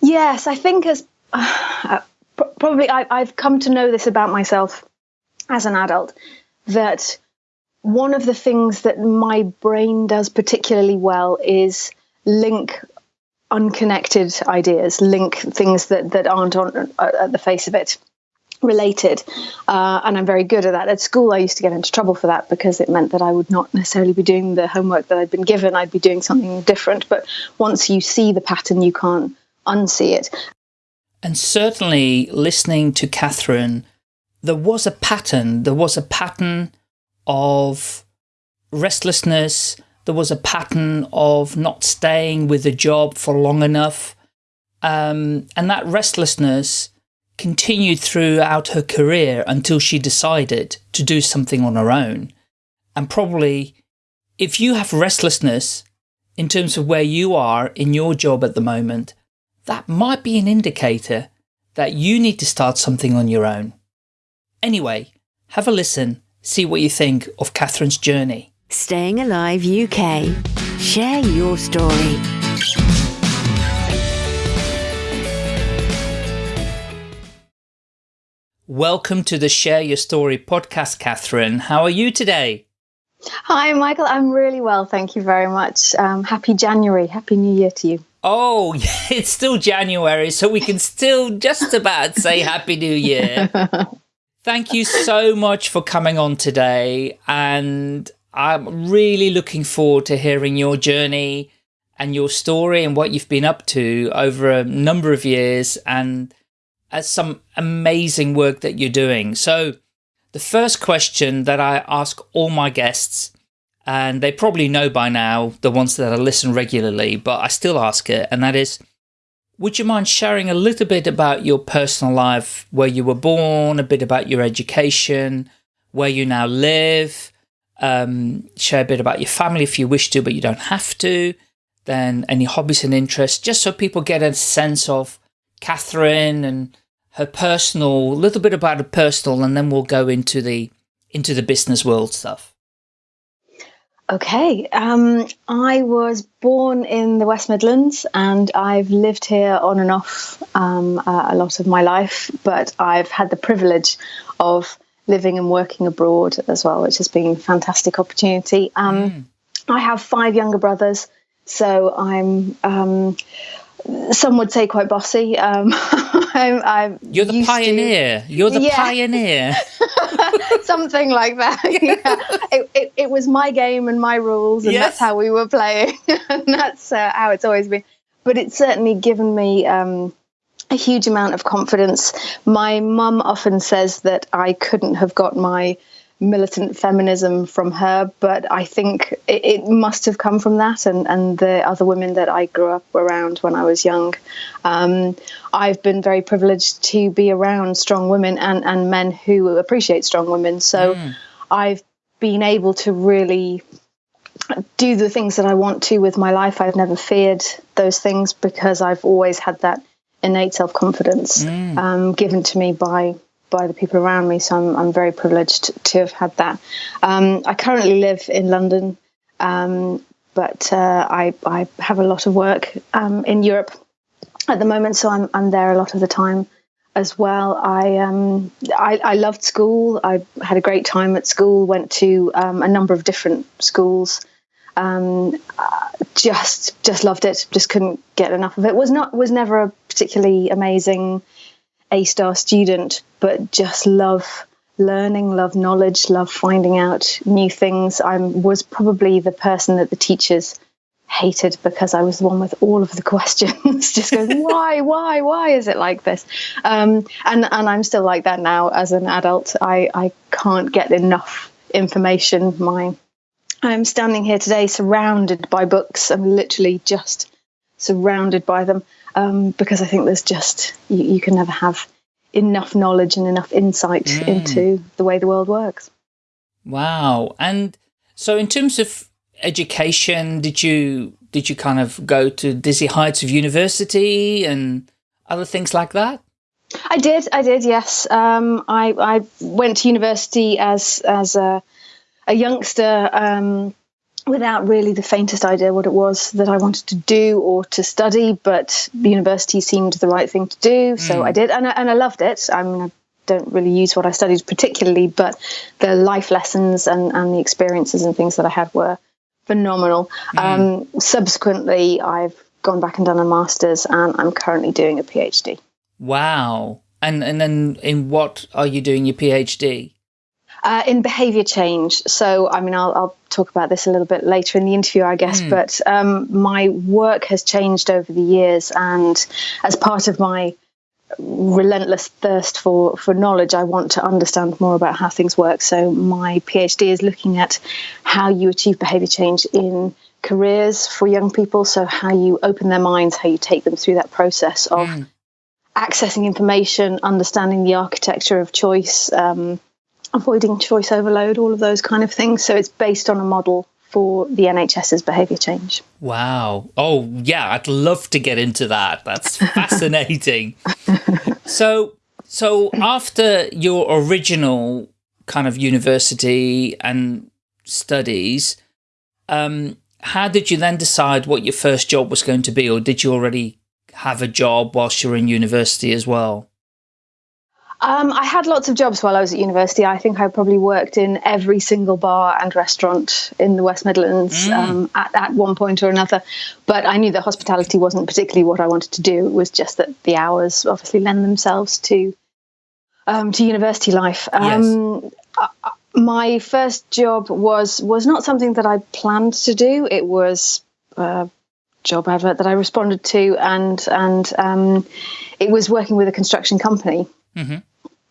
Yes, I think as uh, probably I, I've come to know this about myself as an adult that one of the things that my brain does particularly well is link unconnected ideas, link things that, that aren't on uh, at the face of it related. Uh, and I'm very good at that. At school, I used to get into trouble for that because it meant that I would not necessarily be doing the homework that I'd been given. I'd be doing something different. But once you see the pattern, you can't unsee it. And certainly listening to Catherine, there was a pattern. There was a pattern of restlessness. There was a pattern of not staying with the job for long enough. Um, and that restlessness continued throughout her career until she decided to do something on her own. And probably if you have restlessness in terms of where you are in your job at the moment, that might be an indicator that you need to start something on your own. Anyway, have a listen see what you think of Catherine's journey. Staying Alive UK. Share your story. Welcome to the Share Your Story podcast, Catherine. How are you today? Hi, Michael. I'm really well. Thank you very much. Um, happy January. Happy New Year to you. Oh, it's still January, so we can still just about say Happy New Year. Thank you so much for coming on today. And I'm really looking forward to hearing your journey and your story and what you've been up to over a number of years and uh, some amazing work that you're doing. So the first question that I ask all my guests, and they probably know by now, the ones that I listen regularly, but I still ask it, and that is, would you mind sharing a little bit about your personal life, where you were born, a bit about your education, where you now live, um, share a bit about your family if you wish to, but you don't have to, then any hobbies and interests, just so people get a sense of Catherine and her personal, a little bit about her personal, and then we'll go into the into the business world stuff. Okay. Um, I was born in the West Midlands and I've lived here on and off um, a lot of my life, but I've had the privilege of living and working abroad as well, which has been a fantastic opportunity. Um, mm. I have five younger brothers, so I'm um, some would say quite bossy. Um, I'm, I'm, You're the pioneer. To, You're the yeah. pioneer. Something like that. Yeah. it, it, it, was my game and my rules, and yes. that's how we were playing. and that's uh, how it's always been. But it's certainly given me um, a huge amount of confidence. My mum often says that I couldn't have got my militant feminism from her, but I think it, it, must have come from that and, and the other women that I grew up around when I was young. Um, I've been very privileged to be around strong women and, and men who appreciate strong women. So mm. I've been able to really do the things that I want to with my life. I've never feared those things because I've always had that innate self confidence mm. um, given to me by by the people around me. So I'm, I'm very privileged to have had that. Um, I currently live in London, um, but uh, I, I have a lot of work um, in Europe at the moment, so I'm, I'm there a lot of the time as well. I, um, I, I loved school. I had a great time at school. Went to um, a number of different schools. Um, uh, just just loved it. Just couldn't get enough of it. Was not was never a particularly amazing a star student, but just love learning, love knowledge, love finding out new things. I was probably the person that the teachers hated because I was the one with all of the questions, just going, why, why, why is it like this? Um, and and I'm still like that now as an adult. I I can't get enough information. My I'm standing here today surrounded by books. I'm literally just surrounded by them um, because I think there's just you, you, can never have enough knowledge and enough insight mm. into the way the world works. Wow! And so, in terms of education, did you did you kind of go to dizzy heights of university and other things like that? I did. I did. Yes. Um, I I went to university as as a a youngster. Um, without really the faintest idea what it was that I wanted to do or to study, but the university seemed the right thing to do, so mm. I did, and I, and I loved it. I mean, I don't really use what I studied particularly, but the life lessons and, and the experiences and things that I had were phenomenal. Mm. Um, subsequently, I've gone back and done a master's, and I'm currently doing a PhD. Wow. And and then in what are you doing your PhD? Uh, in behavior change. So, I mean, I'll, I'll, talk about this a little bit later in the interview, I guess. Mm. But um, my work has changed over the years, and as part of my relentless thirst for for knowledge, I want to understand more about how things work. So, my PhD is looking at how you achieve behavior change in careers for young people. So, how you open their minds, how you take them through that process of. Mm. Accessing information, understanding the architecture of choice, um, avoiding choice overload, all of those kind of things. So it's based on a model for the NHS's behaviour change. Wow. Oh, yeah, I'd love to get into that. That's fascinating. so, so after your original kind of university and studies, um, how did you then decide what your first job was going to be, or did you already have a job whilst you were in university as well? Um, I had lots of jobs while I was at university. I think I probably worked in every single bar and restaurant in the West Midlands mm. um, at, at one point or another. But I knew that hospitality wasn't particularly what I wanted to do. It was just that the hours obviously lend themselves to um, to university life. Um, yes. Uh, my first job was was not something that I planned to do. It was a job advert that I responded to, and and um, it was working with a construction company. Mm-hmm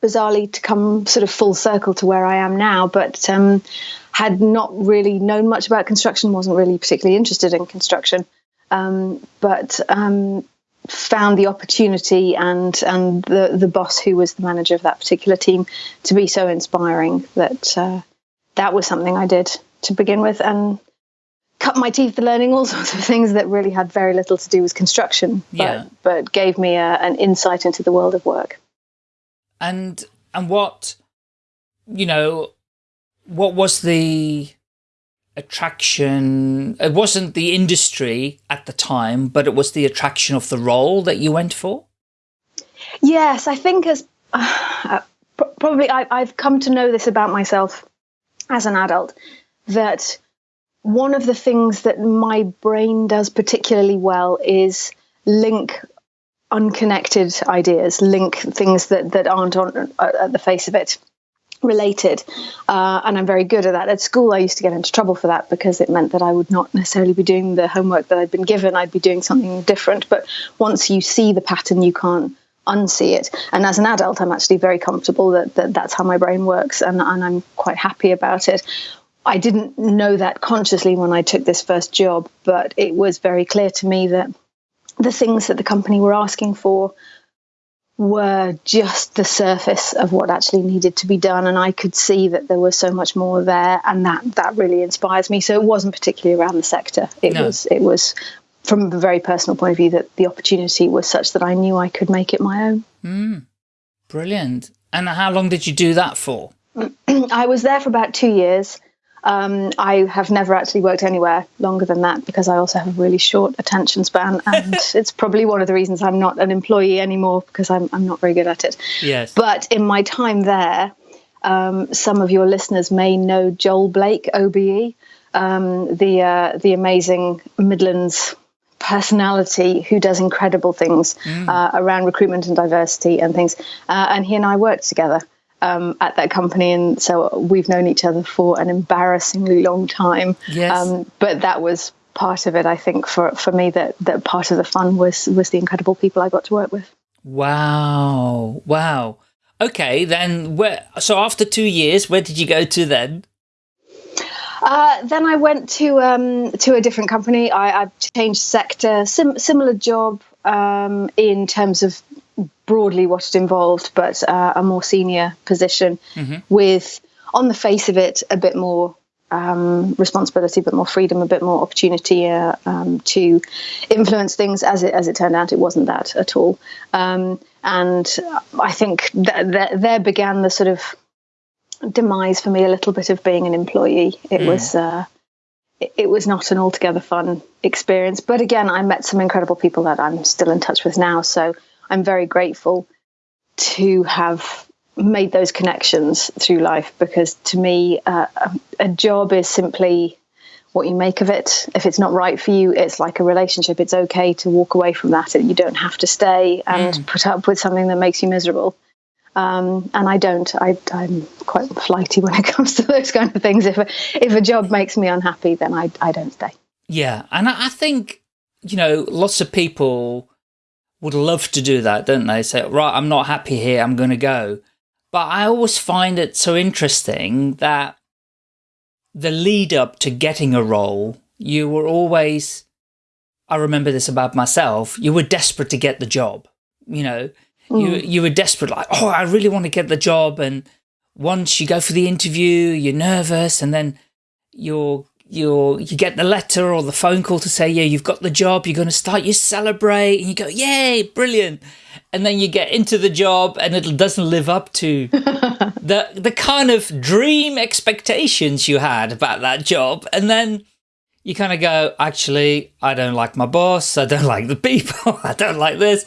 bizarrely to come sort of full circle to where I am now, but um, had not really known much about construction, wasn't really particularly interested in construction, um, but um, found the opportunity and and the the boss who was the manager of that particular team to be so inspiring that uh, that was something I did to begin with and cut my teeth learning all sorts of things that really had very little to do with construction, but, yeah. but gave me a, an insight into the world of work and and what you know what was the attraction it wasn't the industry at the time but it was the attraction of the role that you went for? Yes i think as uh, probably I, i've come to know this about myself as an adult that one of the things that my brain does particularly well is link unconnected ideas, link things that, that aren't on uh, at the face of it related. Uh, and I'm very good at that. At school, I used to get into trouble for that because it meant that I would not necessarily be doing the homework that I'd been given. I'd be doing something different. But once you see the pattern, you can't unsee it. And as an adult, I'm actually very comfortable that, that that's how my brain works, and, and I'm quite happy about it. I didn't know that consciously when I took this first job, but it was very clear to me that the things that the company were asking for were just the surface of what actually needed to be done and I could see that there was so much more there and that that really inspires me. So it wasn't particularly around the sector. It no. was it was from a very personal point of view that the opportunity was such that I knew I could make it my own. Mm. brilliant. And how long did you do that for? I was there for about 2 years um, I have never actually worked anywhere longer than that because I also have a really short attention span, and it's probably one of the reasons I'm not an employee anymore because I'm I'm not very good at it. Yes. But in my time there, um, some of your listeners may know Joel Blake, OBE, um, the uh, the amazing Midlands personality who does incredible things mm. uh, around recruitment and diversity and things. Uh, and he and I worked together um, at that company, and so we've known each other for an embarrassingly long time. Yes. Um, but that was part of it, I think, for for me. That that part of the fun was was the incredible people I got to work with. Wow! Wow. Okay, then where? So after two years, where did you go to then? Uh, then I went to um, to a different company. I, I changed sector, sim similar job um, in terms of broadly what it involved, but uh, a more senior position mm-hmm. with, on the face of it, a bit more um, responsibility, a bit more freedom, a bit more opportunity uh, um, to influence things. As it as it turned out, it wasn't that at all. Um, and I think that, that there began the sort of demise for me a little bit of being an employee. It mm. was. Uh, it was not an altogether fun experience. But again, I met some incredible people that I'm still in touch with now. So I'm very grateful to have made those connections through life because to me, uh, a, a job is simply what you make of it. If it's not right for you, it's like a relationship. It's okay to walk away from that. You don't have to stay and mm. put up with something that makes you miserable. Um, and I don't. I, am quite flighty when it comes to those kind of things. If a, if a job makes me unhappy, then I, I don't stay. Yeah, and I think you know lots of people would love to do that, don't they? Say, right, I'm not happy here. I'm going to go. But I always find it so interesting that the lead up to getting a role, you were always, I remember this about myself, you were desperate to get the job. You know, mm. you, you were desperate, like, oh, I really want to get the job. And once you go for the interview, you're nervous and then you're you you get the letter or the phone call to say, yeah, you've got the job, you're going to start, you celebrate and you go, yay, brilliant. And then you get into the job and it doesn't live up to the, the kind of dream expectations you had about that job. And then you kind of go, actually, I don't like my boss. I don't like the people. I don't like this.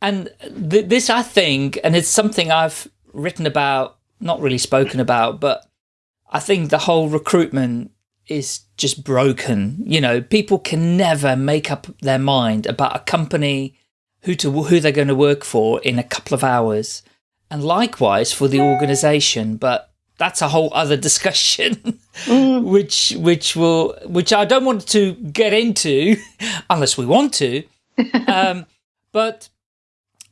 And th this, I think, and it's something I've written about, not really spoken about, but I think the whole recruitment is just broken. You know, people can never make up their mind about a company, who to who they're going to work for in a couple of hours, and likewise for the organization. But that's a whole other discussion, mm. which which will which I don't want to get into unless we want to. um, but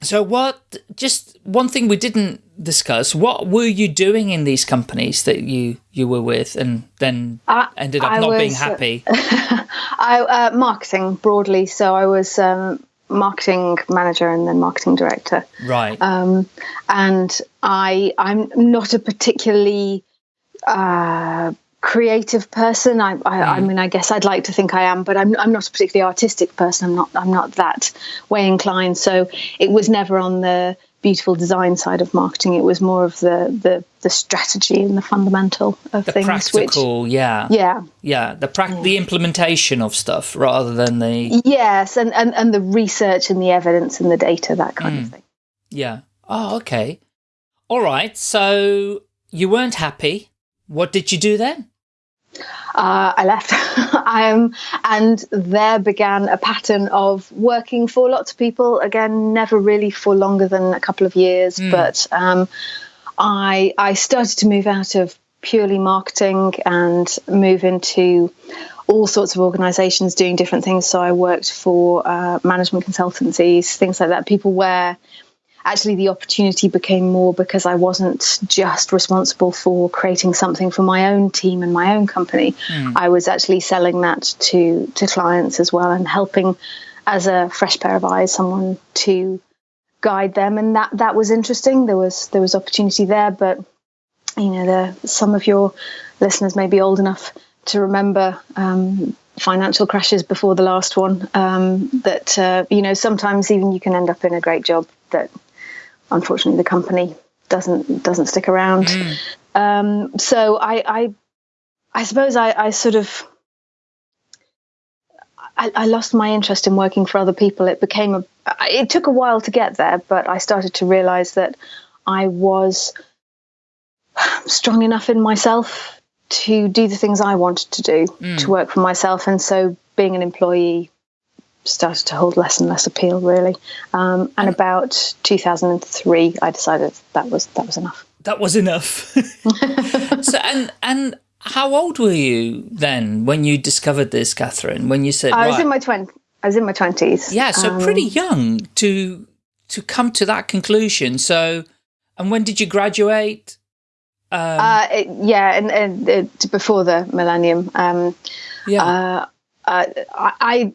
so what? Just one thing we didn't discuss. What were you doing in these companies that you you were with, and then I, ended up I not was, being happy? I uh, marketing broadly. So I was um, marketing manager and then marketing director. Right. Um, and I I'm not a particularly uh, creative person. I, I, mm. I, mean, I guess I'd like to think I am, but I'm, I'm not a particularly artistic person. I'm not, I'm not that way inclined. So it was never on the beautiful design side of marketing. It was more of the, the, the strategy and the fundamental of the things. Practical, which, yeah. Yeah. Yeah. The pra- the implementation of stuff rather than the. Yes. And, and, and the research and the evidence and the data, that kind mm. of thing. Yeah. Oh, okay. All right. So you weren't happy what did you do then? Uh, I left, um, and there began a pattern of working for lots of people. Again, never really for longer than a couple of years, mm. but um, I I started to move out of purely marketing and move into all sorts of organizations doing different things. So I worked for uh, management consultancies, things like that. People where actually the opportunity became more because I wasn't just responsible for creating something for my own team and my own company. Mm. I was actually selling that to to clients as well and helping as a fresh pair of eyes someone to guide them and that that was interesting there was there was opportunity there but you know the some of your listeners may be old enough to remember um, financial crashes before the last one um, that uh, you know sometimes even you can end up in a great job that unfortunately the company doesn't doesn't stick around. Mm. Um, so I, I, I suppose I, I sort of I, I, lost my interest in working for other people. It became a it took a while to get there, but I started to realize that I was strong enough in myself to do the things I wanted to do, mm. to work for myself, and so being an employee started to hold less and less appeal, really. Um, and about 2003, I decided that was that was enough. That was enough. so, and and how old were you then when you discovered this, Catherine? When you said I was right. in my twenties. I was in my twenties. Yeah, so um, pretty young to to come to that conclusion. So, and when did you graduate? Um, uh, it, yeah, and, and before the millennium. Um, yeah. Uh, uh I,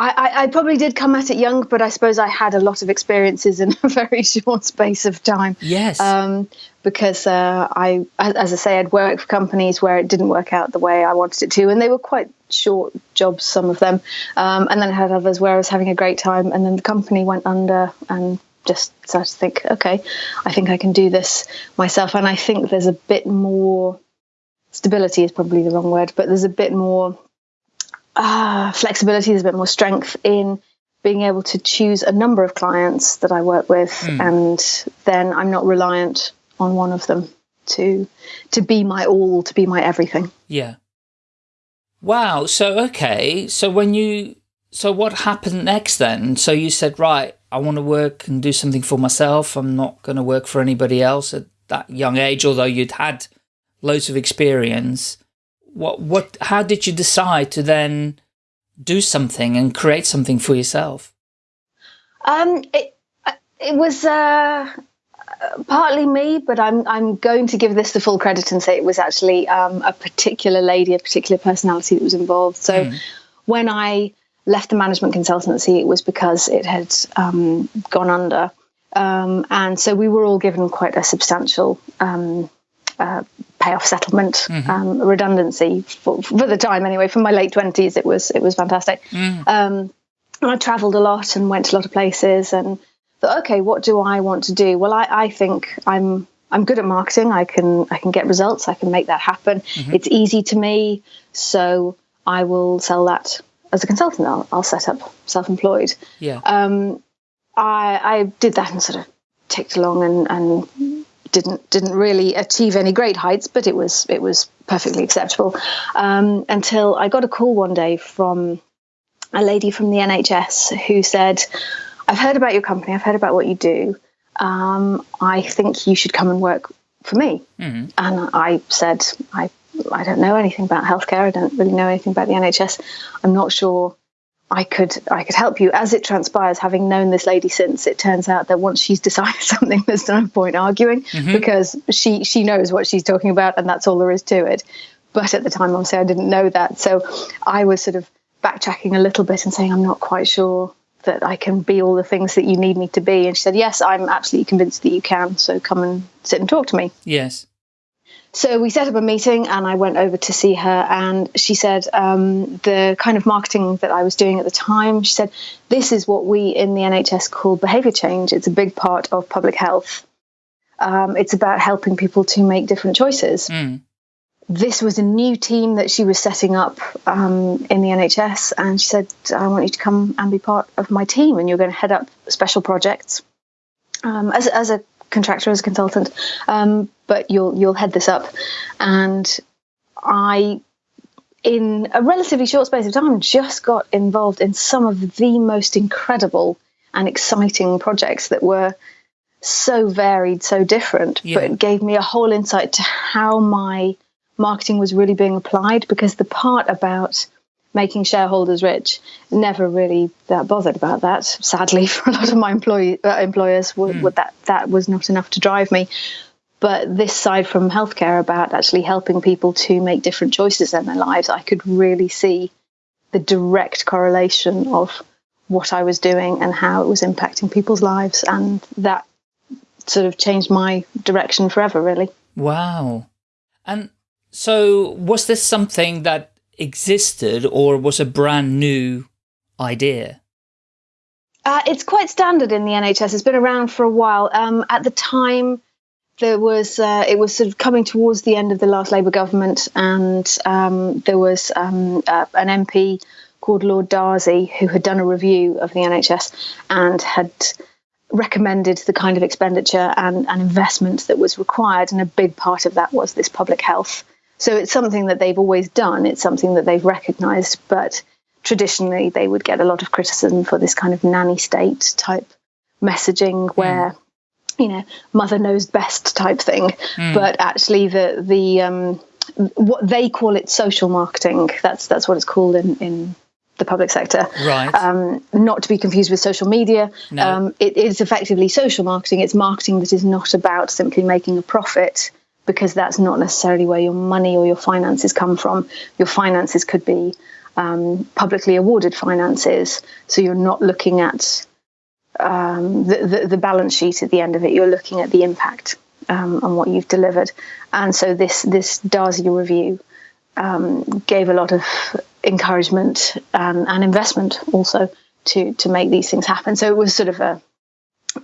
I, I, probably did come at it young, but I suppose I had a lot of experiences in a very short space of time. Yes. Um, because uh, I, as I say, I'd worked for companies where it didn't work out the way I wanted it to, and they were quite short jobs, some of them. Um, and then I had others where I was having a great time, and then the company went under, and just started to think, okay, I think I can do this myself. And I think there's a bit more stability is probably the wrong word, but there's a bit more uh, flexibility, there's a bit more strength in being able to choose a number of clients that I work with, mm. and then I'm not reliant on one of them to to be my all, to be my everything. Yeah. Wow. So okay. So when you so what happened next then? So you said, right, I want to work and do something for myself. I'm not going to work for anybody else at that young age, although you'd had loads of experience. What, what, how did you decide to then do something and create something for yourself? Um, it, it was, uh, partly me, but I'm I'm going to give this the full credit and say it was actually um, a particular lady, a particular personality that was involved. So mm. when I left the management consultancy, it was because it had um, gone under. Um, and so we were all given quite a substantial um, uh, payoff settlement mm-hmm. Um, redundancy for, for, the time anyway. From my late twenties, it was it was fantastic. Mm. Um, and I travelled a lot and went to a lot of places and thought, okay, what do I want to do? Well, I, I think I'm I'm good at marketing. I can I can get results. I can make that happen. Mm-hmm. It's easy to me, so I will sell that as a consultant, I'll, I'll set up self-employed. Yeah. Um, I, I did that and sort of ticked along and, and didn't didn't really achieve any great heights, but it was it was perfectly acceptable. Um, until I got a call one day from a lady from the NHS who said, "I've heard about your company. I've heard about what you do. Um, I think you should come and work for me." Mm-hmm. And I said, "I I don't know anything about healthcare. I don't really know anything about the NHS. I'm not sure I could I could help you. As it transpires, having known this lady since, it turns out that once she's decided something, there's no point arguing mm-hmm. because she she knows what she's talking about, and that's all there is to it. But at the time, obviously, I didn't know that, so I was sort of backtracking a little bit and saying, I'm not quite sure that I can be all the things that you need me to be. And she said, Yes, I'm absolutely convinced that you can. So come and sit and talk to me. Yes. So we set up a meeting and I went over to see her and she said um, the kind of marketing that I was doing at the time, she said, this is what we in the NHS call behaviour change. It's a big part of public health. Um, it's about helping people to make different choices. Mm. This was a new team that she was setting up um, in the NHS and she said, I want you to come and be part of my team and you're going to head up special projects. Um, as, as a contractor as a consultant, um, but you'll you'll head this up. And I, in a relatively short space of time, just got involved in some of the most incredible and exciting projects that were so varied, so different, yeah. but it gave me a whole insight to how my marketing was really being applied because the part about making shareholders rich. Never really that bothered about that. Sadly, for a lot of my employee, uh, employers, mm. that that was not enough to drive me. But this side from healthcare about actually helping people to make different choices in their lives, I could really see the direct correlation of what I was doing and how it was impacting people's lives, and that sort of changed my direction forever, really. Wow. And so, was this something that existed or was a brand new idea? Uh, it's quite standard in the NHS. It's been around for a while. Um, at the time, there was uh, it was sort of coming towards the end of the last Labour government, and um, there was um, uh, an MP called Lord Darzi who had done a review of the NHS and had recommended the kind of expenditure and, and investment that was required, and a big part of that was this public health so it's something that they've always done, it's something that they've recognized, but traditionally they would get a lot of criticism for this kind of nanny state type messaging where. You know mother knows best type thing mm. but actually the the um, what they call it social marketing that's that's what it's called in in the public sector right um, not to be confused with social media no. um, it is effectively social marketing it's marketing that is not about simply making a profit because that's not necessarily where your money or your finances come from. Your finances could be um, publicly awarded finances, so you're not looking at um, the, the, the, balance sheet at the end of it. You're looking at the impact um, on what you've delivered. And so this this Darzi review um, gave a lot of encouragement and, and investment also to to make these things happen. So it was sort of a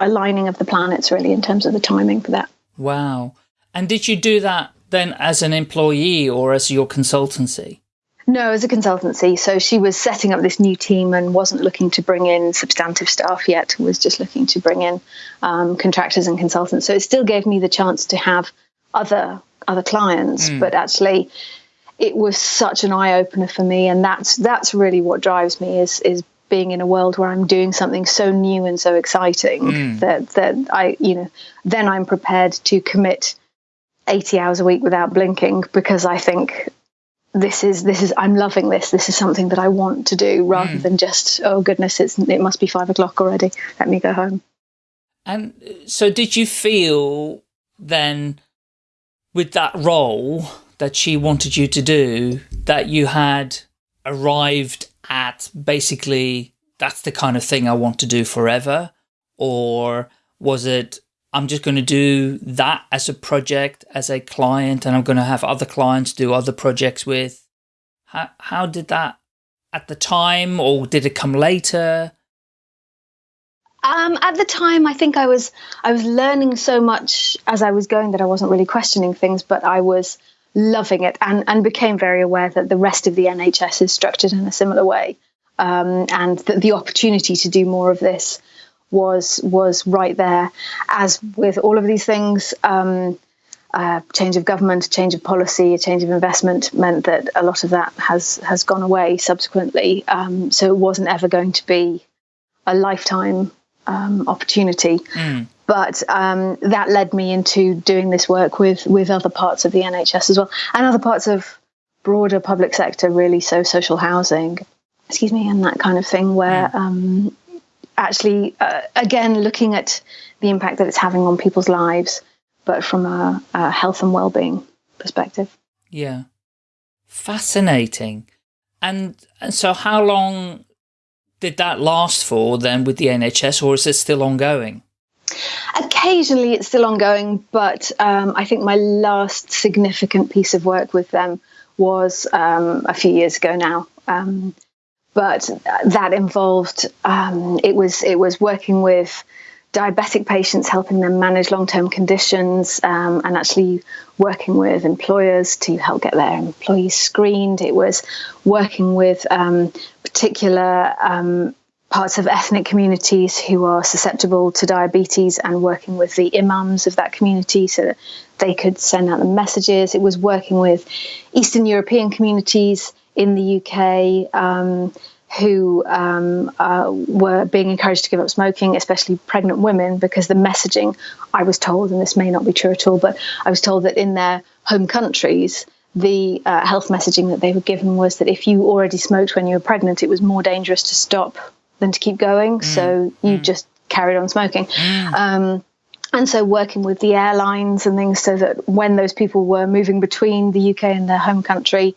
aligning of the planets really in terms of the timing for that. Wow. And did you do that then as an employee or as your consultancy? No, as a consultancy. So she was setting up this new team and wasn't looking to bring in substantive staff yet, was just looking to bring in um, contractors and consultants. So it still gave me the chance to have other other clients, mm. but actually it was such an eye opener for me and that's that's really what drives me is is being in a world where I'm doing something so new and so exciting mm. that that I you know then I'm prepared to commit 80 hours a week without blinking because I think this is this is I'm loving this. This is something that I want to do rather mm. than just oh goodness, it's it must be five o'clock already. Let me go home. And so, did you feel then with that role that she wanted you to do that you had arrived at basically that's the kind of thing I want to do forever, or was it I'm just going to do that as a project, as a client, and I'm going to have other clients do other projects with. How, how did that at the time, or did it come later? Um, at the time, I think I was I was learning so much as I was going that I wasn't really questioning things, but I was loving it and and became very aware that the rest of the NHS is structured in a similar way, um, and that the opportunity to do more of this was was right there. As with all of these things, um, uh, change of government, change of policy, a change of investment meant that a lot of that has has gone away subsequently. Um, so it wasn't ever going to be a lifetime um, opportunity. Mm. But um, that led me into doing this work with with other parts of the NHS as well, and other parts of broader public sector, really. So social housing, excuse me, and that kind of thing, where mm actually, uh, again, looking at the impact that it's having on people's lives, but from a, a health and well-being perspective. Yeah. Fascinating. And, and so how long did that last for then with the NHS or is it still ongoing? Occasionally it's still ongoing, but um, I think my last significant piece of work with them was um, a few years ago now. Um, but that involved um, it was it was working with diabetic patients, helping them manage long term conditions, um, and actually working with employers to help get their employees screened. It was working with um, particular um, parts of ethnic communities who are susceptible to diabetes and working with the imams of that community so that they could send out the messages. It was working with Eastern European communities in the UK um, who um, uh, were being encouraged to give up smoking, especially pregnant women, because the messaging I was told, and this may not be true at all, but I was told that in their home countries, the uh, health messaging that they were given was that if you already smoked when you were pregnant, it was more dangerous to stop than to keep going. Mm. So you mm. just carried on smoking. Mm. Um, and so working with the airlines and things so that when those people were moving between the UK and their home country,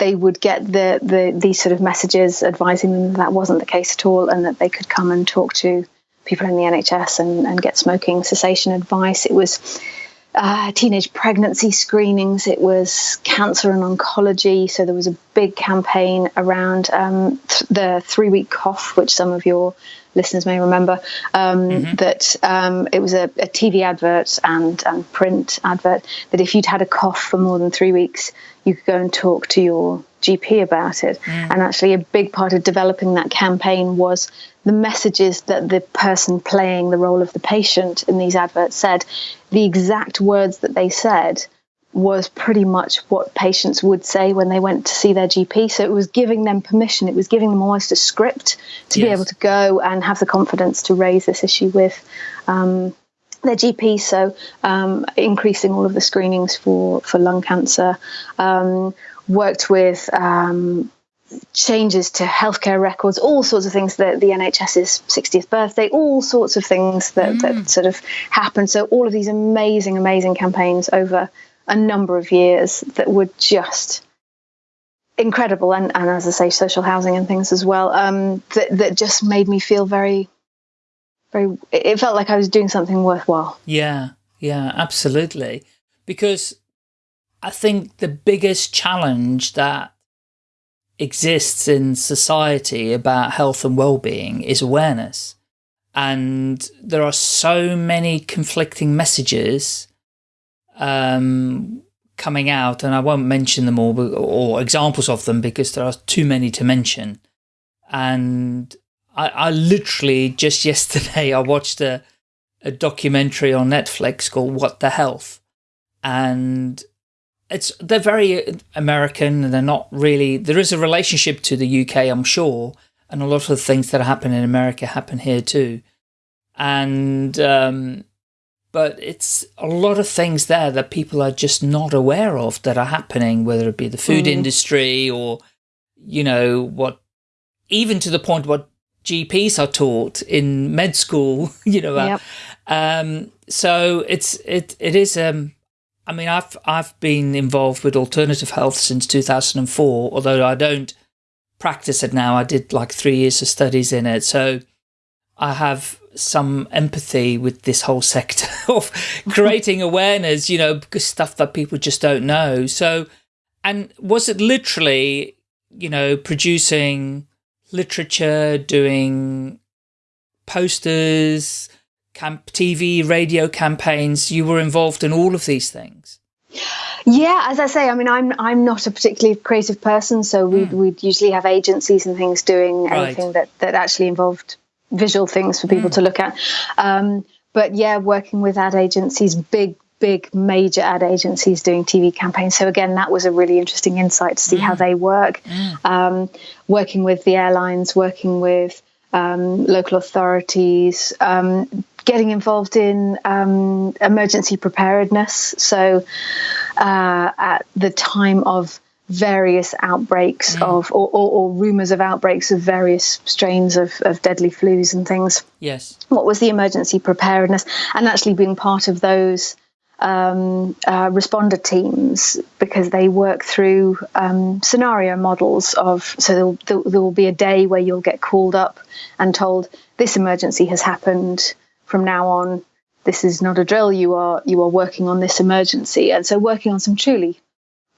they would get the, the these sort of messages advising them that, that wasn't the case at all and that they could come and talk to people in the NHS and, and get smoking cessation advice. It was uh, teenage pregnancy screenings, it was cancer and oncology. So there was a big campaign around um, th- the three week cough, which some of your listeners may remember. Um, mm-hmm. That um, it was a, a, TV advert and, and print advert that if you'd had a cough for more than three weeks, you could go and talk to your GP about it. Mm. And actually, a big part of developing that campaign was the messages that the person playing the role of the patient in these adverts said. The exact words that they said was pretty much what patients would say when they went to see their GP. So it was giving them permission, it was giving them almost a script to yes. be able to go and have the confidence to raise this issue with. Um, their GP, so um, increasing all of the screenings for, for lung cancer. Um, worked with um, changes to healthcare records, all sorts of things that the NHS's 60th birthday, all sorts of things that, mm. that sort of happened. So all of these amazing, amazing campaigns over a number of years that were just incredible and, and as I say, social housing and things as well, um, that, that just made me feel very very it felt like I was doing something worthwhile. Yeah, yeah, absolutely. Because I think the biggest challenge that exists in society about health and well-being is awareness. And there are so many conflicting messages um, coming out, and I won't mention them all or examples of them because there are too many to mention. And I, I literally just yesterday I watched a a documentary on Netflix called What the Health, and it's they're very American and they're not really. There is a relationship to the UK, I'm sure, and a lot of the things that happen in America happen here too, and um, but it's a lot of things there that people are just not aware of that are happening, whether it be the food mm. industry or, you know, what, even to the point what GPs are taught in med school, you know. Uh, yep. um, so it's, it, it is, um, I mean, I've, I've been involved with alternative health since 2004, although I don't practice it now. I did like three years of studies in it. So I have some empathy with this whole sector of creating awareness, you know, because stuff that people just don't know. So, and was it literally, you know, producing literature, doing posters, camp TV, radio campaigns? You were involved in all of these things. Yeah, as I say, I mean, I'm I'm not a particularly creative person, so we'd, mm. we'd usually have agencies and things doing right. anything that that actually involved visual things for people mm. to look at. Um, but yeah, working with ad agencies, big, big, major ad agencies doing TV campaigns. So again, that was a really interesting insight to see mm. how they work. Mm. Um, working with the airlines, working with um, local authorities, um, getting involved in um, emergency preparedness. So uh, at the time of various outbreaks mm. of or, or, or, rumors of outbreaks of various strains of, of deadly flus and things. Yes. What was the emergency preparedness and actually being part of those um, uh, responder teams because they work through um, scenario models of so there, there will be a day where you'll get called up and told this emergency has happened. From now on this is not a drill. You are you are working on this emergency. And so working on some truly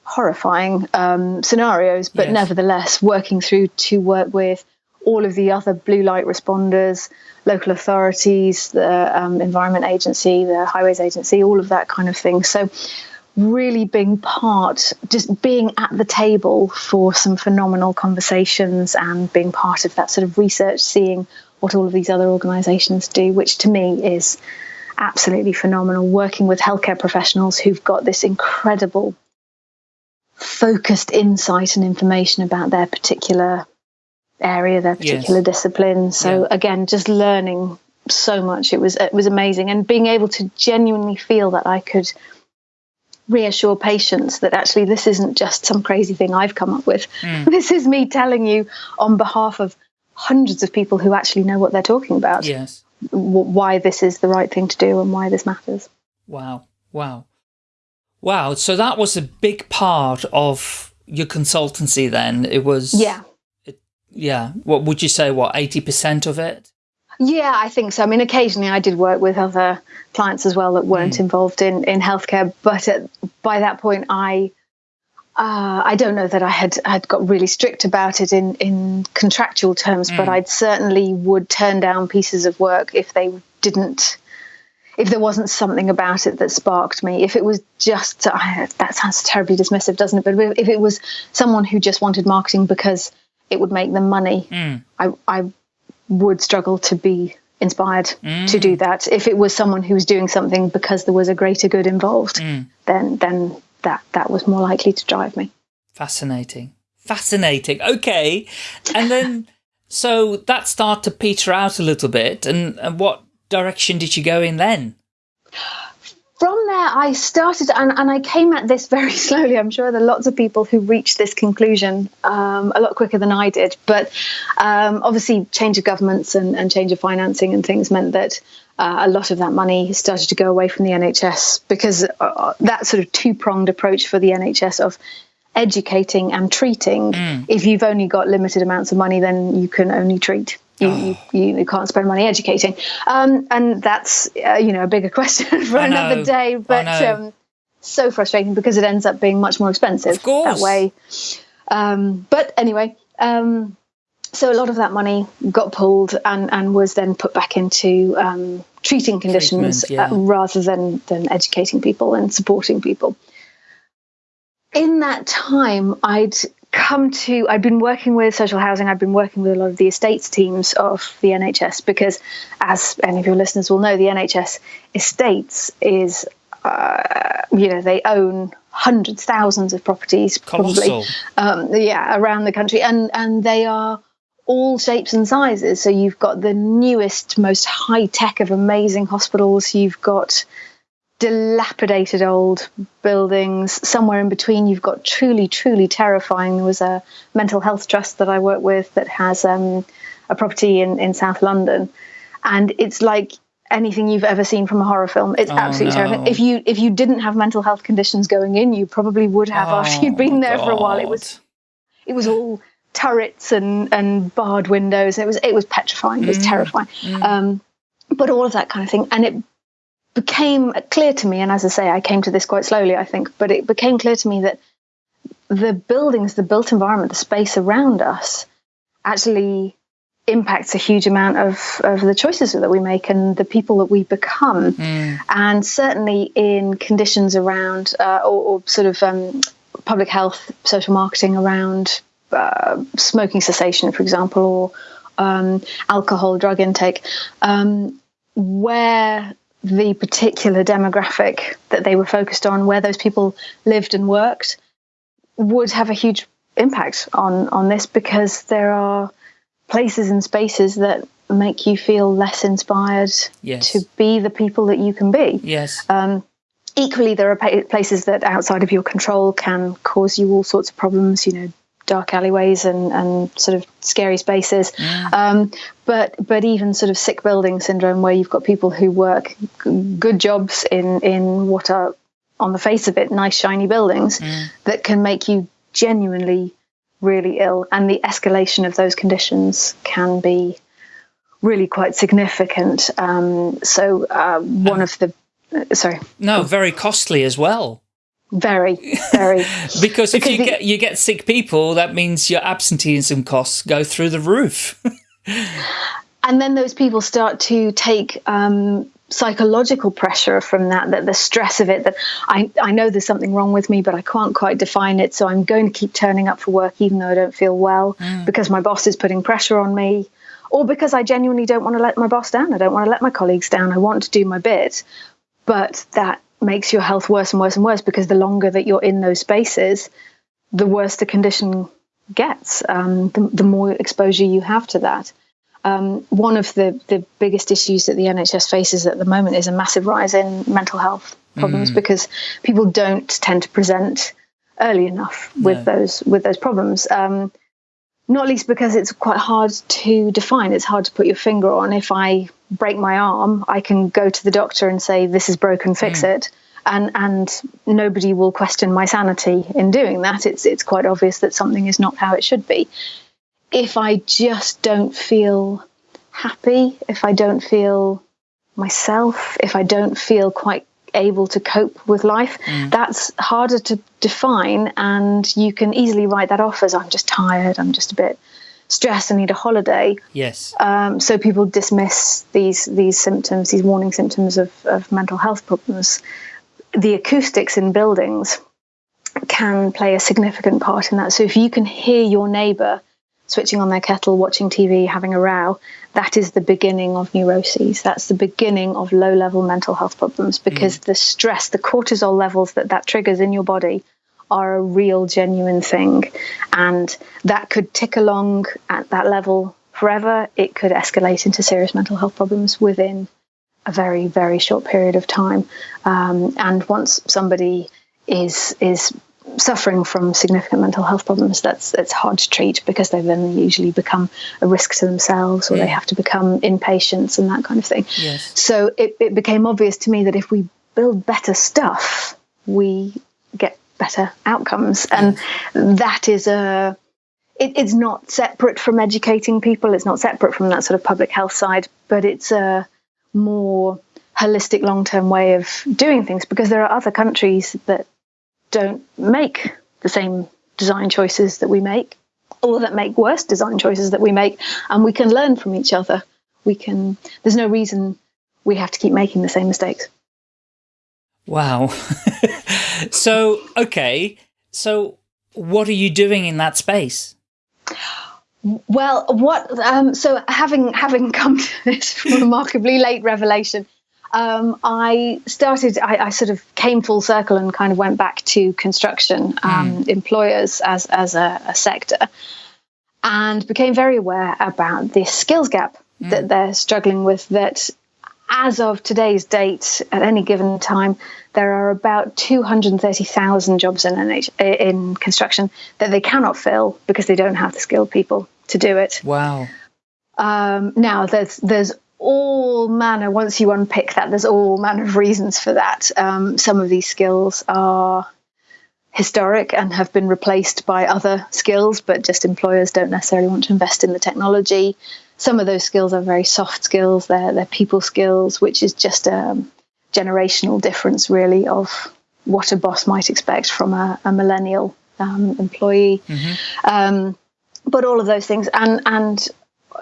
horrifying um, scenarios, but yes. nevertheless working through to work with all of the other blue light responders, local authorities, the um, Environment Agency, the Highways Agency, all of that kind of thing. So, really being part, just being at the table for some phenomenal conversations and being part of that sort of research, seeing what all of these other organisations do, which to me is absolutely phenomenal. Working with healthcare professionals who've got this incredible focused insight and information about their particular area, their particular yes. discipline. So yeah. again, just learning so much. It was it was amazing, and being able to genuinely feel that I could reassure patients that actually this isn't just some crazy thing I've come up with. Mm. This is me telling you on behalf of hundreds of people who actually know what they're talking about. Yes. Why this is the right thing to do and why this matters. Wow. Wow. Wow. So that was a big part of your consultancy then. It was. Yeah. Yeah. What would you say? What, 80% of it? Yeah, I think so. I mean, occasionally I did work with other clients as well that weren't mm. involved in, in healthcare. But at, by that point, I. Uh, I don't know that I had had got really strict about it in, in contractual terms, mm. but I'd certainly would turn down pieces of work if they didn't if there wasn't something about it that sparked me, if it was just, that sounds terribly dismissive, doesn't it? But if it was someone who just wanted marketing because it would make them money, mm. I, I would struggle to be inspired mm. to do that. If it was someone who was doing something because there was a greater good involved, mm. then then that that was more likely to drive me. Fascinating, fascinating. Okay, and then so that started to peter out a little bit, and, and what direction did you go in then? There, I started, and, and I came at this very slowly. I'm sure there are lots of people who reached this conclusion um, a lot quicker than I did. But um, obviously, change of governments and, and, change of financing and things meant that uh, a lot of that money started to go away from the NHS because uh, that sort of two pronged approach for the NHS of educating and treating. Mm. If you've only got limited amounts of money, then you can only treat. You, oh. you, you, can't spend money educating. Um, and that's, uh, you know, a bigger question for another day. But um, so frustrating because it ends up being much more expensive that way. Um, but anyway, um, so a lot of that money got pulled and, and was then put back into um, treating conditions yeah. uh, rather than, than educating people and supporting people. in that time, I'd come to I'd been working with social housing I'd been working with a lot of the estates teams of the NHS because as any of your listeners will know the NHS estates is uh, you know they own hundreds thousands of properties Colossal. probably um, yeah around the country. And and they are all shapes and sizes. So you've got the newest most high tech of amazing hospitals. You've got dilapidated old buildings. Somewhere in between, you've got truly, truly terrifying. There was a mental health trust that I work with that has um, a property in, in South London, and it's like anything you've ever seen from a horror film. It's oh, absolutely no. terrifying. If you if you didn't have mental health conditions going in, you probably would have oh, after you'd been there God. for a while. It was it was all turrets and and barred windows. It was it was petrifying. It was mm. terrifying. Mm. Um, but all of that kind of thing, and it became clear to me, and as I say, I came to this quite slowly, I think, but it became clear to me that the buildings, the built environment, the space around us actually impacts a huge amount of, of the choices that we make and the people that we become. Mm. And certainly in conditions around, uh, or, or, sort of um, public health, social marketing around uh, smoking cessation, for example, or um, alcohol, drug intake, um, where the particular demographic that they were focused on, where those people lived and worked, would have a huge impact on on this because there are places and spaces that make you feel less inspired yes. to be the people that you can be. Yes. Um, equally, there are places that outside of your control can cause you all sorts of problems. You know, dark alleyways and, and sort of scary spaces. Mm. Um, but but even sort of sick building syndrome, where you've got people who work good jobs in in what are on the face of it nice shiny buildings mm. that can make you genuinely really ill, and the escalation of those conditions can be really quite significant. Um, so uh, one of the uh, sorry, no, very costly as well. Very, very. because if because you get you get sick people, that means your absenteeism costs go through the roof. and then those people start to take um, psychological pressure from that, that the stress of it, that I, I know there's something wrong with me, but I can't quite define it. So I'm going to keep turning up for work even though I don't feel well mm. because my boss is putting pressure on me or because I genuinely don't want to let my boss down. I don't want to let my colleagues down. I want to do my bit. But that makes your health worse and worse and worse because the longer that you're in those spaces, the worse the condition gets, um, the, the, more exposure you have to that. Um, one of the, the biggest issues that the NHS faces at the moment is a massive rise in mental health problems mm. because people don't tend to present early enough with no. those with those problems. Um, not least because it's quite hard to define. It's hard to put your finger on. If I break my arm, I can go to the doctor and say, This is broken, fix mm. it. And, and nobody will question my sanity in doing that. It's, it's quite obvious that something is not how it should be. If I just don't feel happy, if I don't feel myself, if I don't feel quite able to cope with life. Mm. That's harder to define, and you can easily write that off as I'm just tired, I'm just a bit stressed, and need a holiday. Yes. Um, so people dismiss these these symptoms, these warning symptoms of, of mental health problems. The acoustics in buildings can play a significant part in that. So if you can hear your neighbour switching on their kettle, watching TV, having a row, that is the beginning of neuroses. That's the beginning of low level mental health problems because mm. the stress, the cortisol levels that that triggers in your body are a real, genuine thing. And that could tick along at that level forever. It could escalate into serious mental health problems within a very, very short period of time. Um, and once somebody is is suffering from significant mental health problems, that's it's hard to treat because they then usually become a risk to themselves, or yeah. they have to become inpatients and that kind of thing. Yes. So it, it became obvious to me that if we build better stuff, we get better outcomes, and that is a. It, it's not separate from educating people. It's not separate from that sort of public health side, but it's a more holistic long-term way of doing things because there are other countries that don't make the same design choices that we make or that make worse design choices that we make and we can learn from each other we can there's no reason we have to keep making the same mistakes wow so okay So what are you doing in that space? Well, what um, so having having come to this remarkably late revelation, um, I started. I, I, sort of came full circle and kind of went back to construction um, mm. employers as as a, a, sector, and became very aware about this skills gap mm. that they're struggling with. That as of today's date, at any given time, there are about 230,000 jobs in, NH- in construction that they cannot fill because they don't have the skilled people to do it. Wow. Um, now, there's there's all manner. Once you unpick that, there's all manner of reasons for that. Um, some of these skills are historic and have been replaced by other skills, but just employers don't necessarily want to invest in the technology. Some of those skills are very soft skills. They're they're people skills, which is just a generational difference, really, of what a boss might expect from a, a millennial um, employee. Mm-hmm. Um, but all of those things, and and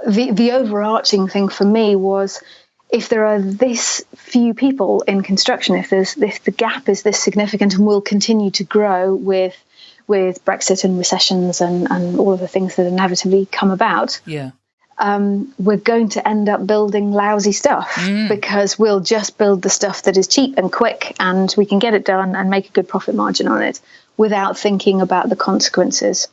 the the overarching thing for me was if there are this few people in construction, if there's if the gap is this significant and will continue to grow with with Brexit and recessions and, and all of the things that inevitably come about, yeah um, we're going to end up building lousy stuff mm. because we'll just build the stuff that is cheap and quick and we can get it done and make a good profit margin on it without thinking about the consequences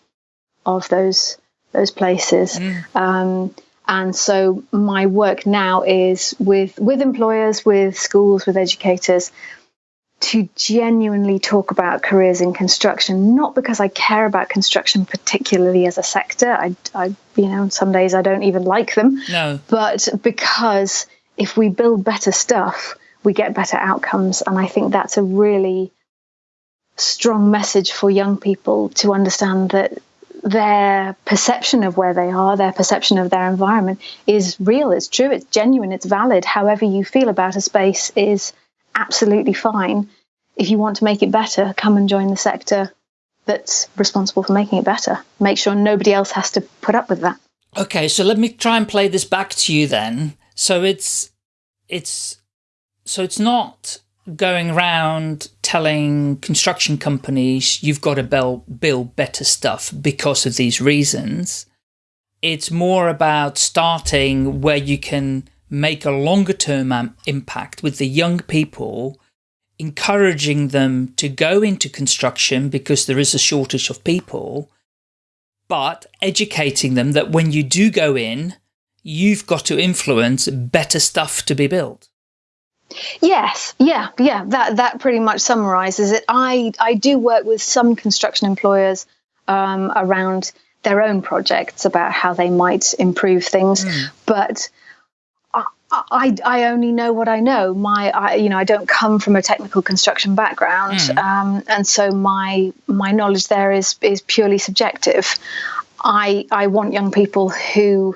of those those places. Mm. Um, and so my work now is with with employers, with schools, with educators, to genuinely talk about careers in construction, not because I care about construction particularly as a sector. I, I, you know, some days I don't even like them. No. But because if we build better stuff, we get better outcomes. And I think that's a really strong message for young people to understand that their perception of where they are, their perception of their environment is real, it's true, it's genuine, it's valid. However, you feel about a space is absolutely fine. If you want to make it better, come and join the sector that's responsible for making it better. Make sure nobody else has to put up with that. Okay, so let me try and play this back to you then. So it's it's so it's not going around telling construction companies you've got to build, build better stuff because of these reasons. It's more about starting where you can make a longer term impact with the young people, encouraging them to go into construction because there is a shortage of people, but educating them that when you do go in, you've got to influence better stuff to be built. Yes, yeah, yeah. That that pretty much summarizes it. I I do work with some construction employers um, around their own projects about how they might improve things, mm. but I, I only know what I know. My, I, you know, I don't come from a technical construction background, mm. um, and so my my knowledge there is is purely subjective. I I want young people who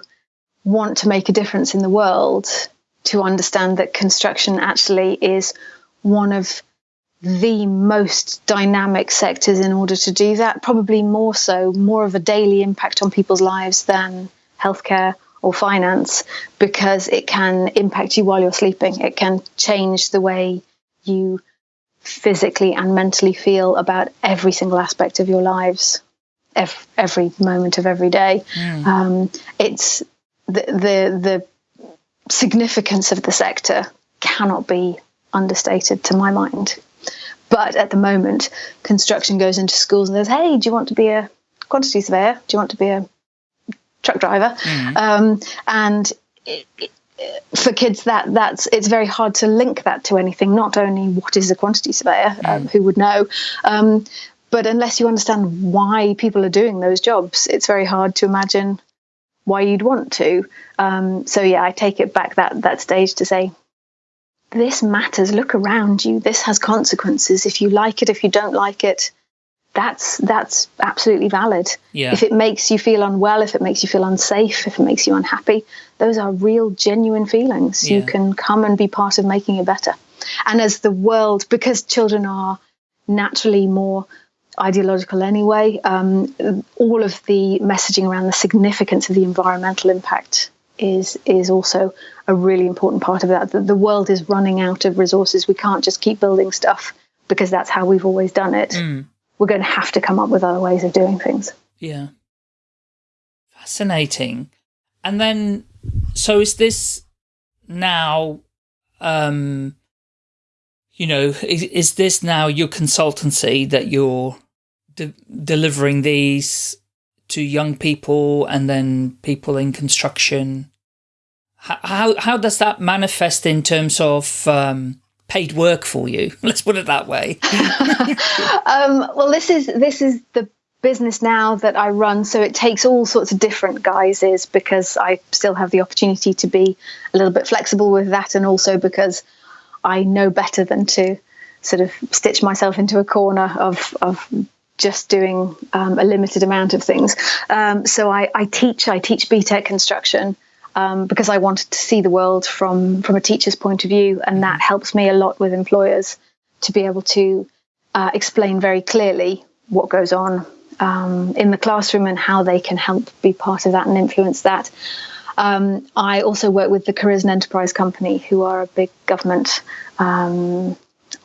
want to make a difference in the world to understand that construction actually is one of the most dynamic sectors in order to do that. Probably more so, more of a daily impact on people's lives than healthcare or finance because it can impact you while you're sleeping. It can change the way you physically and mentally feel about every single aspect of your lives, every, every moment of every day. Mm. Um, it's the, the the significance of the sector cannot be understated to my mind. But at the moment, construction goes into schools and says, "Hey, do you want to be a quantity surveyor? Do you want to be a truck driver, mm. um, and it, it, for kids that that's it's very hard to link that to anything. Not only what is a quantity surveyor, mm. um, who would know, um, but unless you understand why people are doing those jobs, it's very hard to imagine why you'd want to. Um, so yeah, I take it back that that stage to say this matters. Look around you. This has consequences. If you like it, if you don't like it, that's that's absolutely valid. Yeah. If it makes you feel unwell, if it makes you feel unsafe, if it makes you unhappy, those are real, genuine feelings. Yeah. You can come and be part of making it better. And as the world, because children are naturally more ideological anyway, um, all of the messaging around the significance of the environmental impact is is also a really important part of that. The, the world is running out of resources. We can't just keep building stuff because that's how we've always done it. Mm we're going to have to come up with other ways of doing things. Yeah. Fascinating. And then, so is this now, um, you know, is, is this now your consultancy that you're de delivering these to young people and then people in construction? How, how, how does that manifest in terms of, um, paid work for you? Let's put it that way. um, well, this is, this is the business now that I run, so it takes all sorts of different guises because I still have the opportunity to be a little bit flexible with that, and also because I know better than to sort of stitch myself into a corner of of just doing um, a limited amount of things. Um, so I, I, teach. I teach BTEC construction. Um, because I wanted to see the world from from a teacher's point of view, and that helps me a lot with employers to be able to uh, explain very clearly what goes on um, in the classroom and how they can help be part of that and influence that. Um, I also work with the Careers and Enterprise Company, who are a big government um,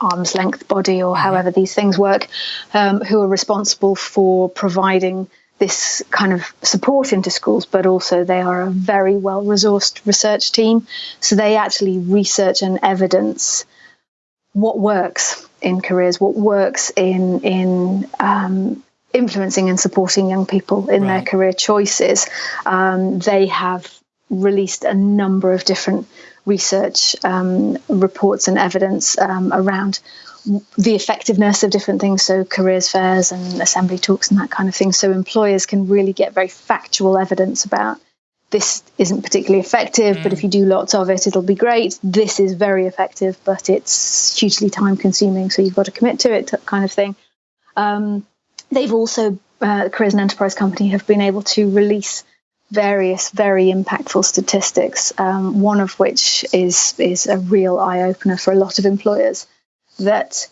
arm's length body, or however these things work, um, who are responsible for providing this kind of support into schools, but also they are a very well resourced research team. So they actually research and evidence what works in careers, what works in in um, influencing and supporting young people in right. their career choices. Um, they have released a number of different research um, reports and evidence um, around the effectiveness of different things, so careers fairs and assembly talks and that kind of thing. So employers can really get very factual evidence about this isn't particularly effective, mm. but if you do lots of it, it'll be great. This is very effective, but it's hugely time consuming, so you've got to commit to it, kind of thing. Um, They've also, uh, Careers and Enterprise Company, have been able to release various very impactful statistics. Um, one of which is is a real eye opener for a lot of employers that